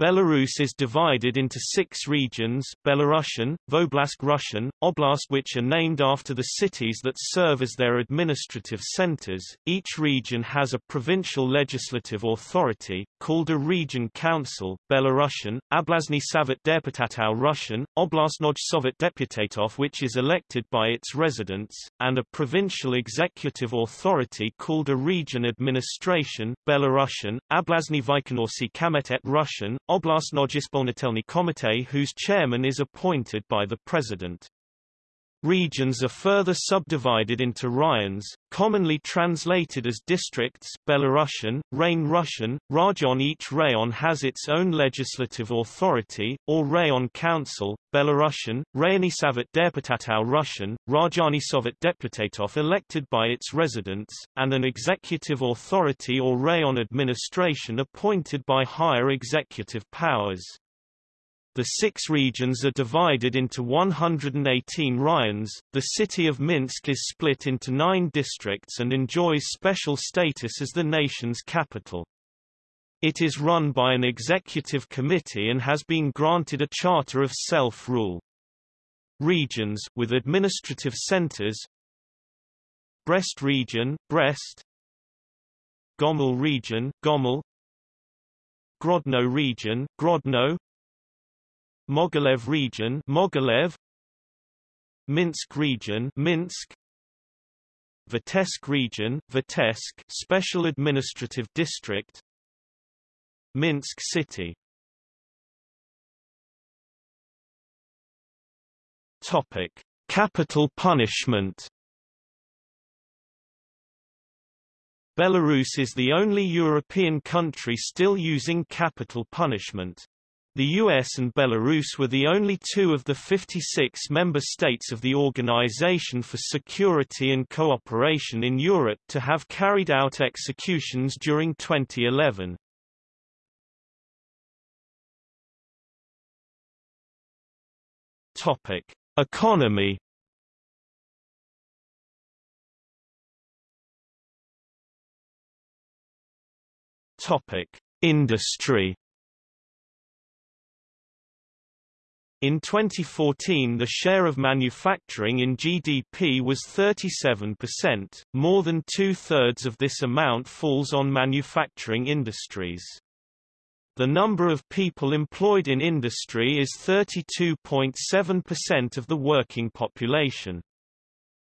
Belarus is divided into six regions, Belarusian, Voblast Russian, Oblast which are named after the cities that serve as their administrative centers. Each region has a provincial legislative authority, called a region council, Belarusian, Oblastny Savet Deputatov Russian, Oblastnoj Sovet Deputatov which is elected by its residents, and a provincial executive authority called a region administration, Belarusian, Oblastny Vykonorsky Komitet Russian, Oblastnogispolitelny Komitee whose chairman is appointed by the president. Regions are further subdivided into rayons, commonly translated as districts Belarusian, Rain Russian, Rajon Each rayon has its own legislative authority, or rayon council, Belarusian, Rayony Savet Deputatov Russian, Rajani Sovet Deputatov elected by its residents, and an executive authority or rayon administration appointed by higher executive powers. The six regions are divided into 118 rayons. The city of Minsk is split into nine districts and enjoys special status as the nation's capital. It is run by an executive committee and has been granted a charter of self-rule. Regions, with administrative centers Brest region, Brest Gomel region, Gomel Grodno region, Grodno Mogilev region, Mogilev. Minsk region, Minsk. Vitebsk region, Vitebsk Special Administrative District. Minsk City. Topic: Capital punishment. Belarus is the only European country still using capital punishment. The US and Belarus were the only two of the 56 member states of the Organization for Security and Cooperation in Europe to have carried out executions during 2011. Topic: Economy. Topic: Industry. In 2014 the share of manufacturing in GDP was 37%, more than two-thirds of this amount falls on manufacturing industries. The number of people employed in industry is 32.7% of the working population.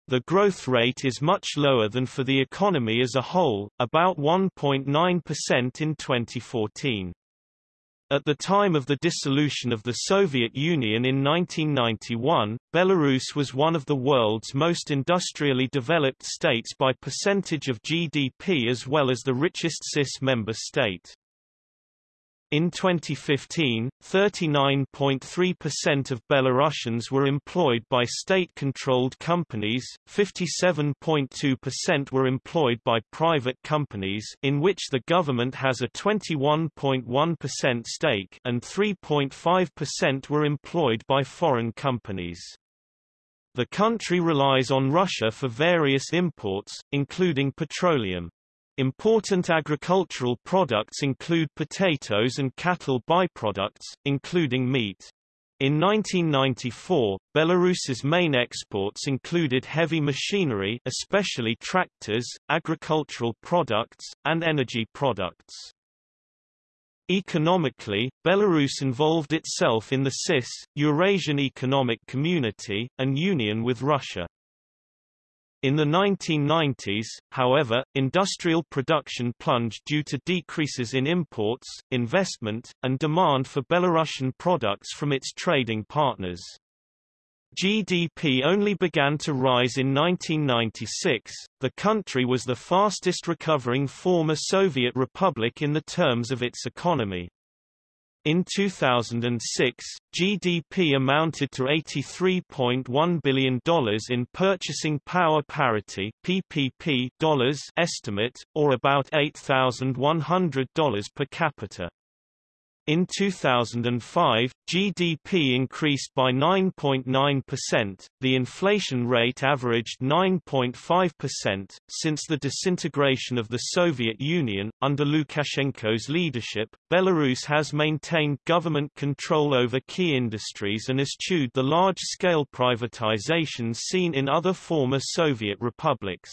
The growth rate is much lower than for the economy as a whole, about 1.9% in 2014. At the time of the dissolution of the Soviet Union in 1991, Belarus was one of the world's most industrially developed states by percentage of GDP as well as the richest CIS member state. In 2015, 39.3% of Belarusians were employed by state-controlled companies, 57.2% were employed by private companies in which the government has a 21.1% stake and 3.5% were employed by foreign companies. The country relies on Russia for various imports, including petroleum. Important agricultural products include potatoes and cattle byproducts, including meat. In 1994, Belarus's main exports included heavy machinery especially tractors, agricultural products, and energy products. Economically, Belarus involved itself in the CIS, Eurasian Economic Community, and union with Russia. In the 1990s, however, industrial production plunged due to decreases in imports, investment, and demand for Belarusian products from its trading partners. GDP only began to rise in 1996. The country was the fastest recovering former Soviet republic in the terms of its economy. In 2006, GDP amounted to $83.1 billion in purchasing power parity PPP dollars estimate, or about $8,100 per capita. In 2005, GDP increased by 9.9%, the inflation rate averaged 9.5%. Since the disintegration of the Soviet Union, under Lukashenko's leadership, Belarus has maintained government control over key industries and eschewed the large-scale privatizations seen in other former Soviet republics.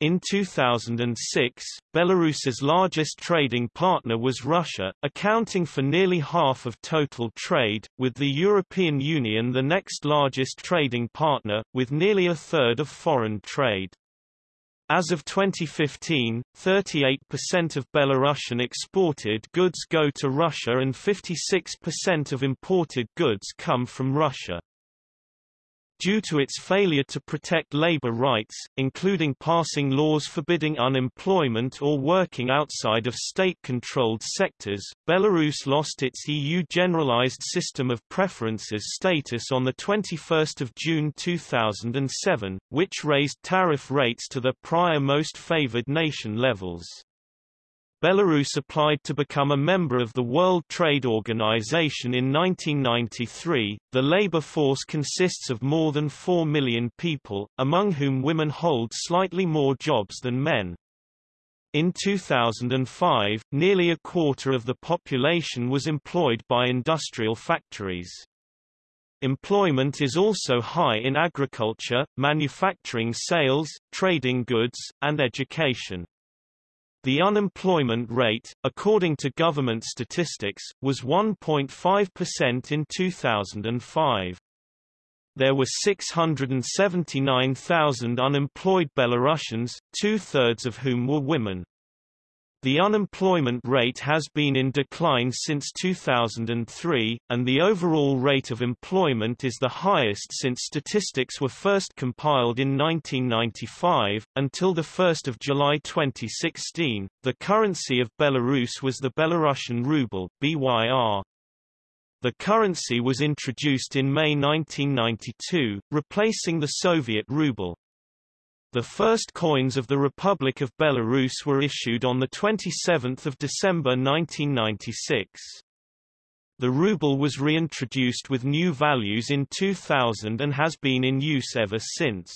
In 2006, Belarus's largest trading partner was Russia, accounting for nearly half of total trade, with the European Union the next largest trading partner, with nearly a third of foreign trade. As of 2015, 38% of Belarusian exported goods go to Russia and 56% of imported goods come from Russia. Due to its failure to protect labor rights, including passing laws forbidding unemployment or working outside of state-controlled sectors, Belarus lost its EU Generalized System of Preferences status on 21 June 2007, which raised tariff rates to the prior most favored nation levels. Belarus applied to become a member of the World Trade Organization in 1993. The labor force consists of more than 4 million people, among whom women hold slightly more jobs than men. In 2005, nearly a quarter of the population was employed by industrial factories. Employment is also high in agriculture, manufacturing sales, trading goods, and education. The unemployment rate, according to government statistics, was 1.5% in 2005. There were 679,000 unemployed Belarusians, two-thirds of whom were women. The unemployment rate has been in decline since 2003, and the overall rate of employment is the highest since statistics were first compiled in 1995. Until 1 July 2016, the currency of Belarus was the Belarusian ruble BYR. The currency was introduced in May 1992, replacing the Soviet ruble. The first coins of the Republic of Belarus were issued on 27 December 1996. The ruble was reintroduced with new values in 2000 and has been in use ever since.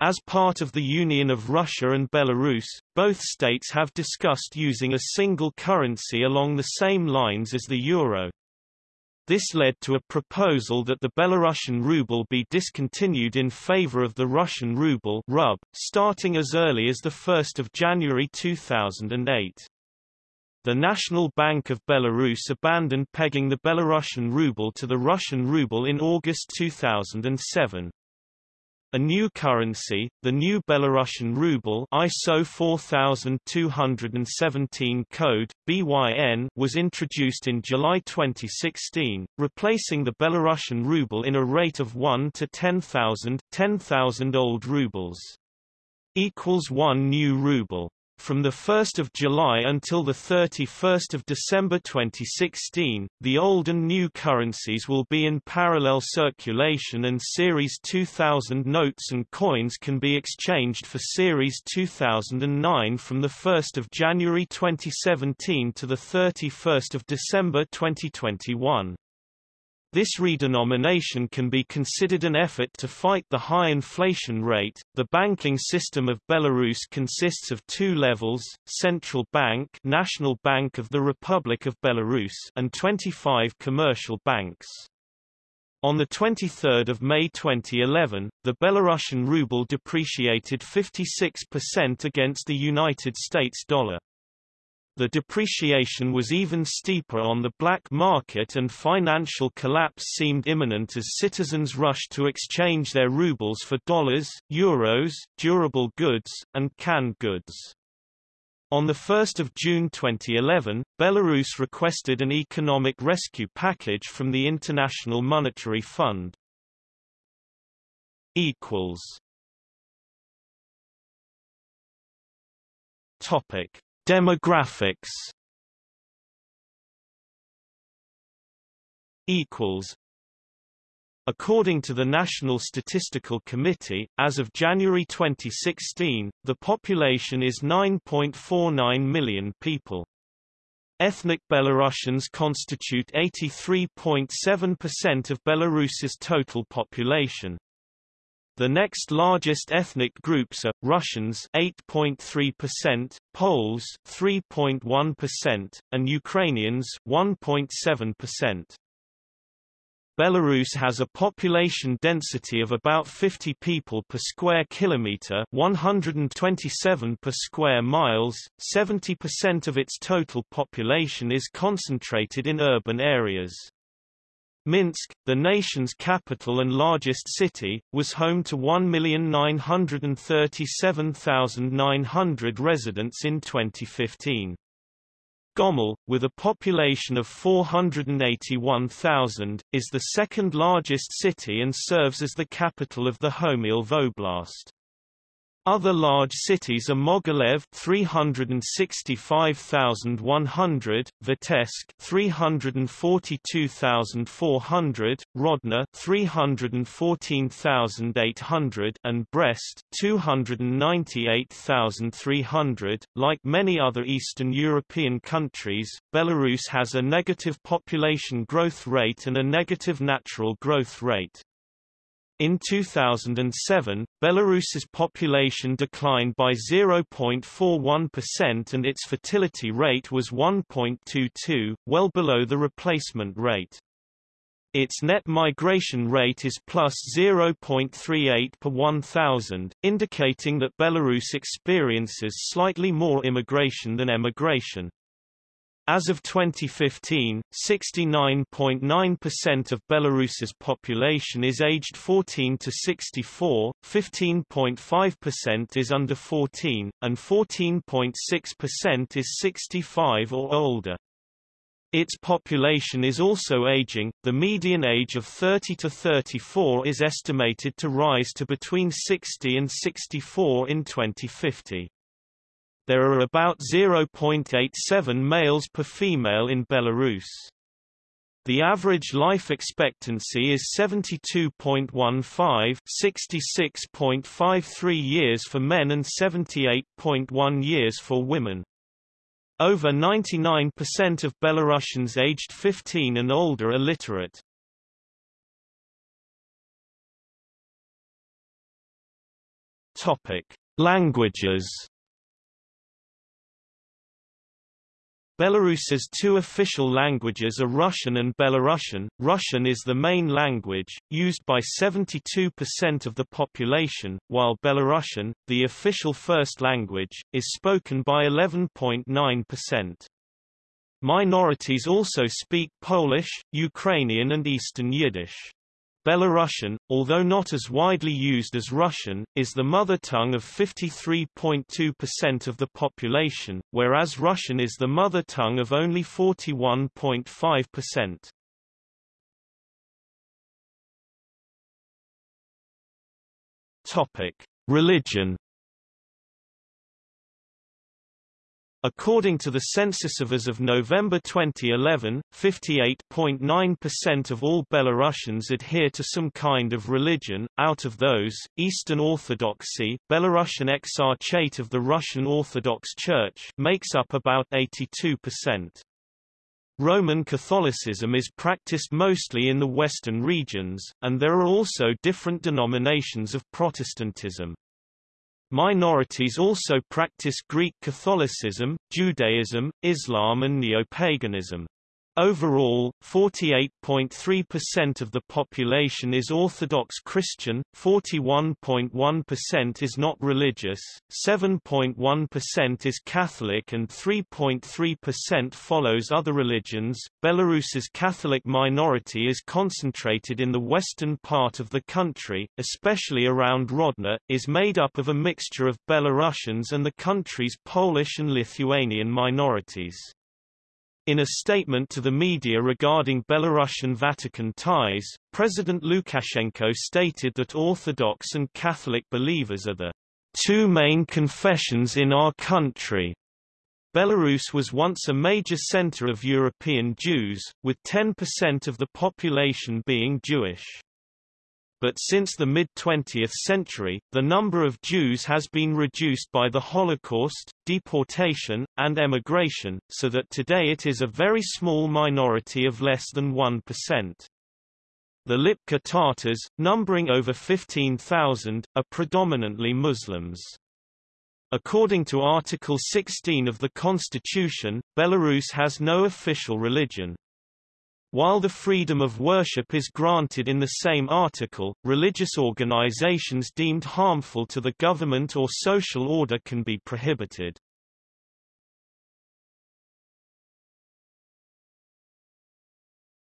As part of the Union of Russia and Belarus, both states have discussed using a single currency along the same lines as the euro. This led to a proposal that the Belarusian ruble be discontinued in favor of the Russian ruble rub, starting as early as 1 January 2008. The National Bank of Belarus abandoned pegging the Belarusian ruble to the Russian ruble in August 2007. A new currency, the new Belarusian ruble ISO 4217 code, BYN, was introduced in July 2016, replacing the Belarusian ruble in a rate of 1 to 10,000 10,000 old rubles. Equals 1 new ruble. From 1 July until 31 December 2016, the old and new currencies will be in parallel circulation and Series 2000 notes and coins can be exchanged for Series 2009 from 1 January 2017 to 31 December 2021. This redenomination can be considered an effort to fight the high inflation rate. The banking system of Belarus consists of two levels: Central Bank, National Bank of the Republic of Belarus, and 25 commercial banks. On 23 May 2011, the Belarusian ruble depreciated 56% against the United States dollar. The depreciation was even steeper on the black market and financial collapse seemed imminent as citizens rushed to exchange their rubles for dollars, euros, durable goods, and canned goods. On 1 June 2011, Belarus requested an economic rescue package from the International Monetary Fund. Topic: Demographics. Equals. According to the National Statistical Committee, as of January 2016, the population is 9.49 million people. Ethnic Belarusians constitute 83.7% of Belarus's total population. The next largest ethnic groups are Russians 8.3%, Poles 3.1%, and Ukrainians 1.7%. Belarus has a population density of about 50 people per square kilometer, 127 per square miles. 70% of its total population is concentrated in urban areas. Minsk, the nation's capital and largest city, was home to 1,937,900 residents in 2015. Gomel, with a population of 481,000, is the second largest city and serves as the capital of the Homiel Voblast. Other large cities are Mogilev 365,100, Vitebsk 342,400, Grodno 314,800 and Brest 298,300. Like many other Eastern European countries, Belarus has a negative population growth rate and a negative natural growth rate. In 2007, Belarus's population declined by 0.41% and its fertility rate was 1.22, well below the replacement rate. Its net migration rate is plus 0.38 per 1,000, indicating that Belarus experiences slightly more immigration than emigration. As of 2015, 69.9% of Belarus's population is aged 14 to 64, 15.5% is under 14, and 14.6% is 65 or older. Its population is also aging, the median age of 30 to 34 is estimated to rise to between 60 and 64 in 2050 there are about 0.87 males per female in Belarus. The average life expectancy is 72.15 66.53 years for men and 78.1 years for women. Over 99% of Belarusians aged 15 and older are literate. Topic: Languages Belarus's two official languages are Russian and Belarusian. Russian is the main language, used by 72% of the population, while Belarusian, the official first language, is spoken by 11.9%. Minorities also speak Polish, Ukrainian and Eastern Yiddish. Belarusian, although not as widely used as Russian, is the mother tongue of 53.2% of the population, whereas Russian is the mother tongue of only 41.5%. Topic: Religion According to the census of as of November 2011, 58.9% of all Belarusians adhere to some kind of religion. Out of those, Eastern Orthodoxy, Belarusian Exarchate of the Russian Orthodox Church, makes up about 82%. Roman Catholicism is practiced mostly in the western regions, and there are also different denominations of Protestantism. Minorities also practice Greek Catholicism, Judaism, Islam and Neo-paganism. Overall, 48.3% of the population is Orthodox Christian, 41.1% is not religious, 7.1% is Catholic and 3.3% follows other religions. Belarus's Catholic minority is concentrated in the western part of the country, especially around Grodno, is made up of a mixture of Belarusians and the country's Polish and Lithuanian minorities. In a statement to the media regarding Belarusian Vatican ties, President Lukashenko stated that Orthodox and Catholic believers are the two main confessions in our country. Belarus was once a major center of European Jews, with 10% of the population being Jewish but since the mid-20th century, the number of Jews has been reduced by the Holocaust, deportation, and emigration, so that today it is a very small minority of less than 1%. The Lipka Tatars, numbering over 15,000, are predominantly Muslims. According to Article 16 of the Constitution, Belarus has no official religion. While the freedom of worship is granted in the same article, religious organizations deemed harmful to the government or social order can be prohibited.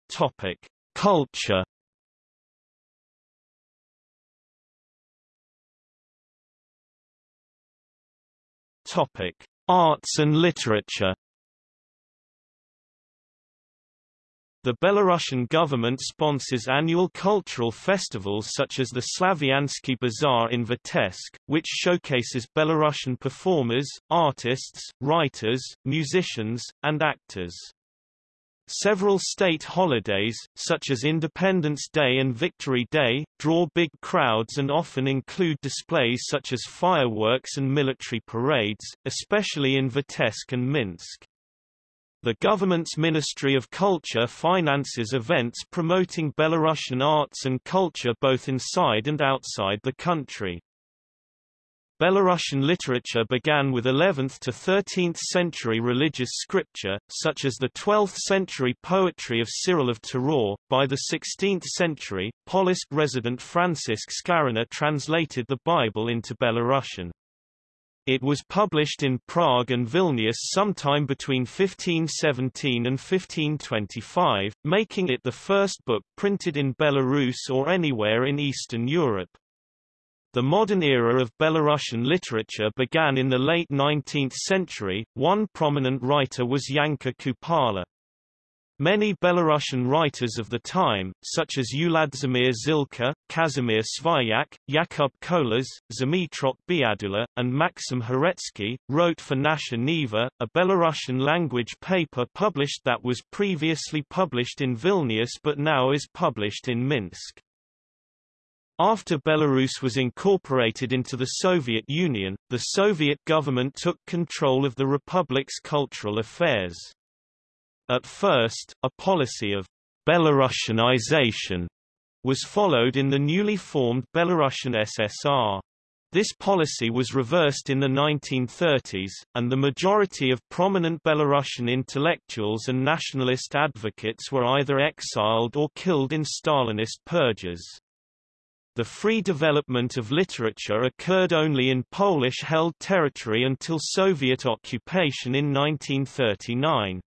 Topic: Culture. Topic: Arts and literature. The Belarusian government sponsors annual cultural festivals such as the Slaviansky Bazaar in Vitebsk, which showcases Belarusian performers, artists, writers, musicians, and actors. Several state holidays, such as Independence Day and Victory Day, draw big crowds and often include displays such as fireworks and military parades, especially in Vitebsk and Minsk. The government's Ministry of Culture finances events promoting Belarusian arts and culture both inside and outside the country. Belarusian literature began with 11th to 13th century religious scripture, such as the 12th century poetry of Cyril of Turaw. By the 16th century, Polotsk resident Francisc Skarina translated the Bible into Belarusian. It was published in Prague and Vilnius sometime between 1517 and 1525, making it the first book printed in Belarus or anywhere in Eastern Europe. The modern era of Belarusian literature began in the late 19th century. One prominent writer was Yanka Kupala. Many Belarusian writers of the time, such as Uladzimir Zilka, Kazimir Svayak, Yakub Kolas, Zmitrok Biadula, and Maxim Horetsky, wrote for Nasha Niva, a Belarusian language paper published that was previously published in Vilnius but now is published in Minsk. After Belarus was incorporated into the Soviet Union, the Soviet government took control of the republic's cultural affairs. At first, a policy of Belarusianization was followed in the newly formed Belarusian SSR. This policy was reversed in the 1930s, and the majority of prominent Belarusian intellectuals and nationalist advocates were either exiled or killed in Stalinist purges. The free development of literature occurred only in Polish-held territory until Soviet occupation in 1939.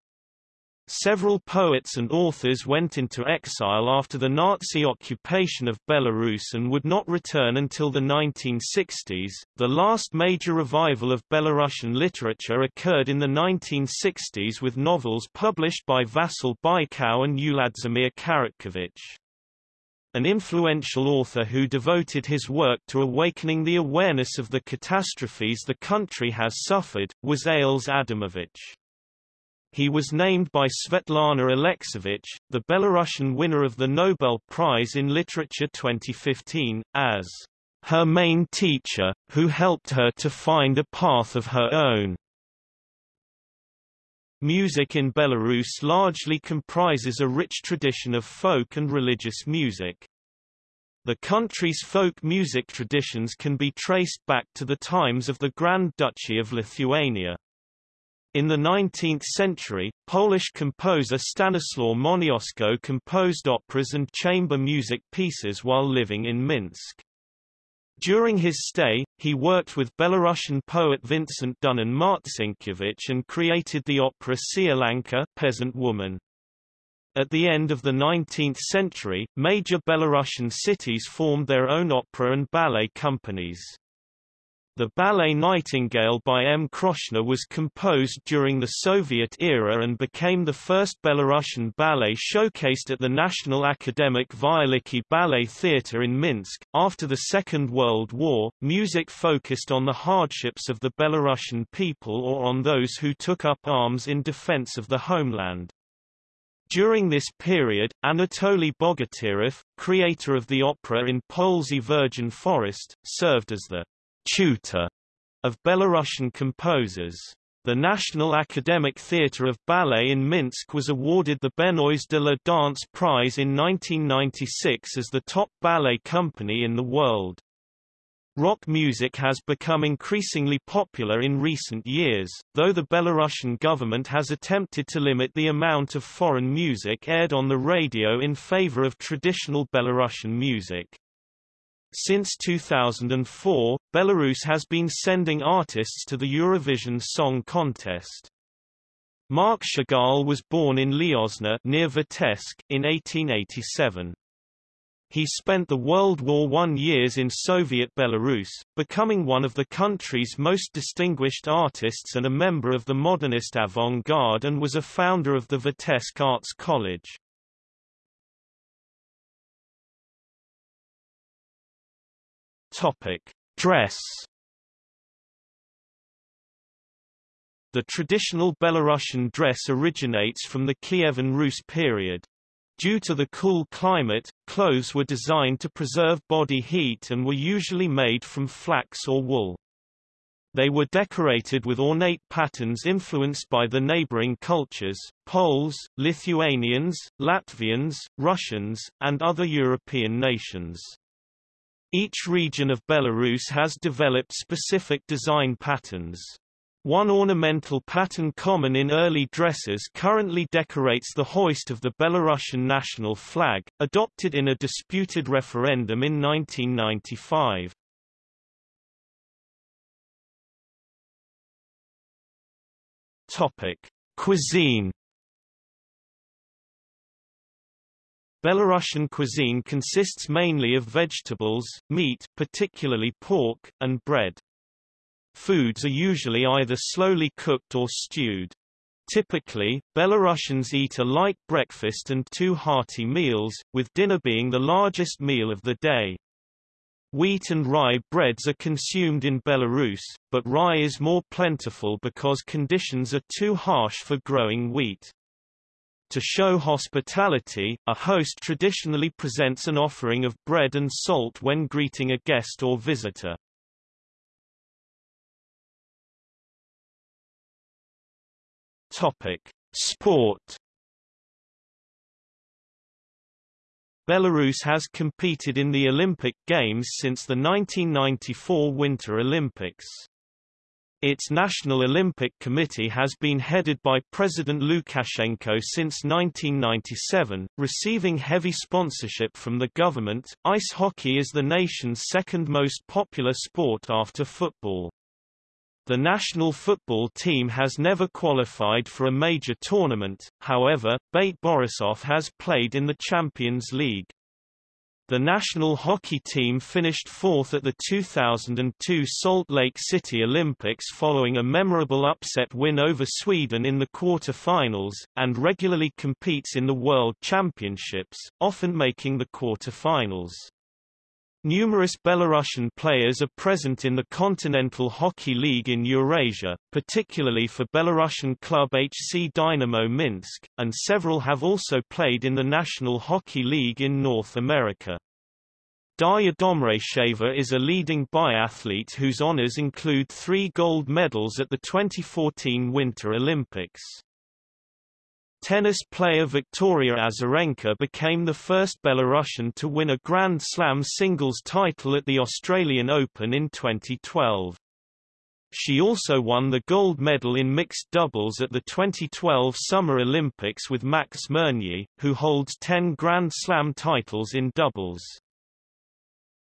Several poets and authors went into exile after the Nazi occupation of Belarus and would not return until the 1960s. The last major revival of Belarusian literature occurred in the 1960s with novels published by Vasil Bykau and Uladzimir Karatkievich. An influential author who devoted his work to awakening the awareness of the catastrophes the country has suffered, was Ales Adamovich. He was named by Svetlana Alexievich, the Belarusian winner of the Nobel Prize in Literature 2015, as her main teacher, who helped her to find a path of her own. Music in Belarus largely comprises a rich tradition of folk and religious music. The country's folk music traditions can be traced back to the times of the Grand Duchy of Lithuania. In the 19th century, Polish composer Stanislaw Moniuszko composed operas and chamber music pieces while living in Minsk. During his stay, he worked with Belarusian poet Vincent Dunin Marcinkiewicz and created the opera Sielanka peasant woman. At the end of the 19th century, major Belarusian cities formed their own opera and ballet companies. The ballet Nightingale by M. Kroshner was composed during the Soviet era and became the first Belarusian ballet showcased at the National Academic Veliky Ballet Theatre in Minsk. After the Second World War, music focused on the hardships of the Belarusian people or on those who took up arms in defense of the homeland. During this period, Anatoly Bogatyrev, creator of the opera in Polesye Virgin Forest, served as the tutor of Belarusian composers. The National Academic Theatre of Ballet in Minsk was awarded the Benois de la Danse Prize in 1996 as the top ballet company in the world. Rock music has become increasingly popular in recent years, though the Belarusian government has attempted to limit the amount of foreign music aired on the radio in favor of traditional Belarusian music. Since 2004, Belarus has been sending artists to the Eurovision Song Contest. Marc Chagall was born in Lyozna near Vitebsk in 1887. He spent the World War I years in Soviet Belarus, becoming one of the country's most distinguished artists and a member of the modernist avant-garde and was a founder of the Vitebsk Arts College. Topic: Dress. The traditional Belarusian dress originates from the Kievan Rus period. Due to the cool climate, clothes were designed to preserve body heat and were usually made from flax or wool. They were decorated with ornate patterns influenced by the neighboring cultures, Poles, Lithuanians, Latvians, Russians, and other European nations. Each region of Belarus has developed specific design patterns. One ornamental pattern common in early dresses currently decorates the hoist of the Belarusian national flag, adopted in a disputed referendum in 1995. Topic: Cuisine Belarusian cuisine consists mainly of vegetables, meat particularly pork, and bread. Foods are usually either slowly cooked or stewed. Typically, Belarusians eat a light breakfast and two hearty meals, with dinner being the largest meal of the day. Wheat and rye breads are consumed in Belarus, but rye is more plentiful because conditions are too harsh for growing wheat. To show hospitality, a host traditionally presents an offering of bread and salt when greeting a guest or visitor. Topic: Sport. Belarus has competed in the Olympic Games since the 1994 Winter Olympics. Its National Olympic Committee has been headed by President Lukashenko since 1997, receiving heavy sponsorship from the government. Ice hockey is the nation's second most popular sport after football. The national football team has never qualified for a major tournament, however, Bate Borisov has played in the Champions League. The national hockey team finished fourth at the 2002 Salt Lake City Olympics following a memorable upset win over Sweden in the quarter-finals, and regularly competes in the World Championships, often making the quarter-finals. Numerous Belarusian players are present in the Continental Hockey League in Eurasia, particularly for Belarusian club HC Dynamo Minsk, and several have also played in the National Hockey League in North America. Darya Domracheva is a leading biathlete whose honors include three gold medals at the 2014 Winter Olympics. Tennis player Victoria Azarenka became the first Belarusian to win a Grand Slam singles title at the Australian Open in 2012. She also won the gold medal in mixed doubles at the 2012 Summer Olympics with Max Mirnyi, who holds 10 Grand Slam titles in doubles.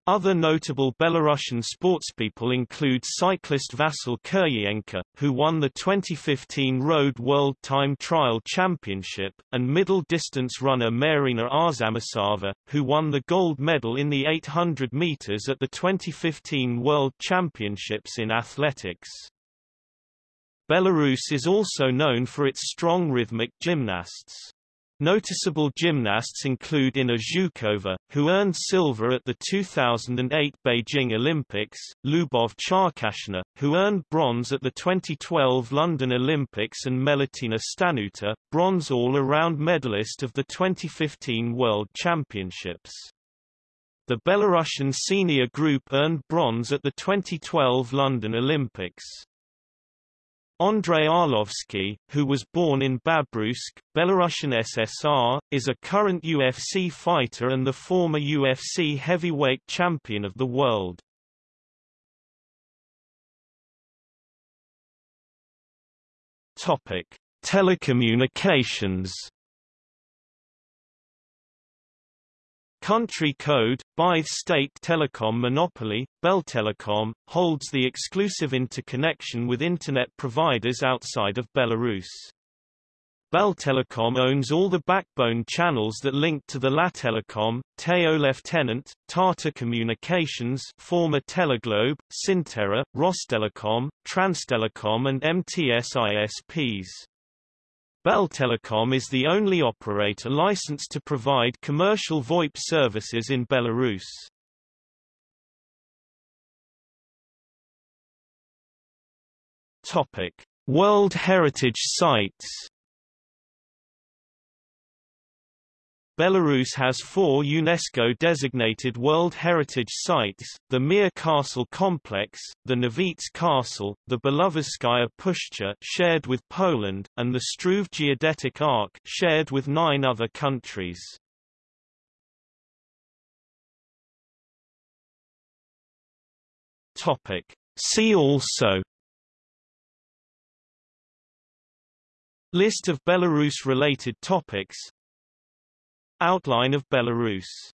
Other notable Belarusian sportspeople include cyclist Vasyl Kiryenko, who won the 2015 Road World Time Trial Championship, and middle-distance runner Maryna Arzamasova, who won the gold medal in the 800 meters at the 2015 World Championships in athletics. Belarus is also known for its strong rhythmic gymnasts. Noticeable gymnasts include Inna Zhukova, who earned silver at the 2008 Beijing Olympics, Lubov Charkashina, who earned bronze at the 2012 London Olympics and Melitina Staniouta, bronze all-around medalist of the 2015 World Championships. The Belarusian senior group earned bronze at the 2012 London Olympics. Andrei Arlovsky, who was born in Babruysk, Belarusian SSR, is a current UFC fighter and the former UFC heavyweight champion of the world. Topic: Telecommunications Country code, Blythe State Telecom Monopoly, Beltelecom, holds the exclusive interconnection with Internet providers outside of Belarus. Beltelecom owns all the backbone channels that link to the Lattelecom, Teo Lieutenant, Tata Communications former Teleglobe, Synterra, Rostelecom, Transtelecom and MTS ISPs. Beltelecom is the only operator licensed to provide commercial VoIP services in Belarus. Topic: World Heritage Sites Belarus has four UNESCO-designated World Heritage Sites, the Mir Castle Complex, the Novits Castle, the Belovezhskaya Pushcha shared with Poland, and the Struve Geodetic Arc shared with nine other countries. See also List of Belarus-related topics Outline of Belarus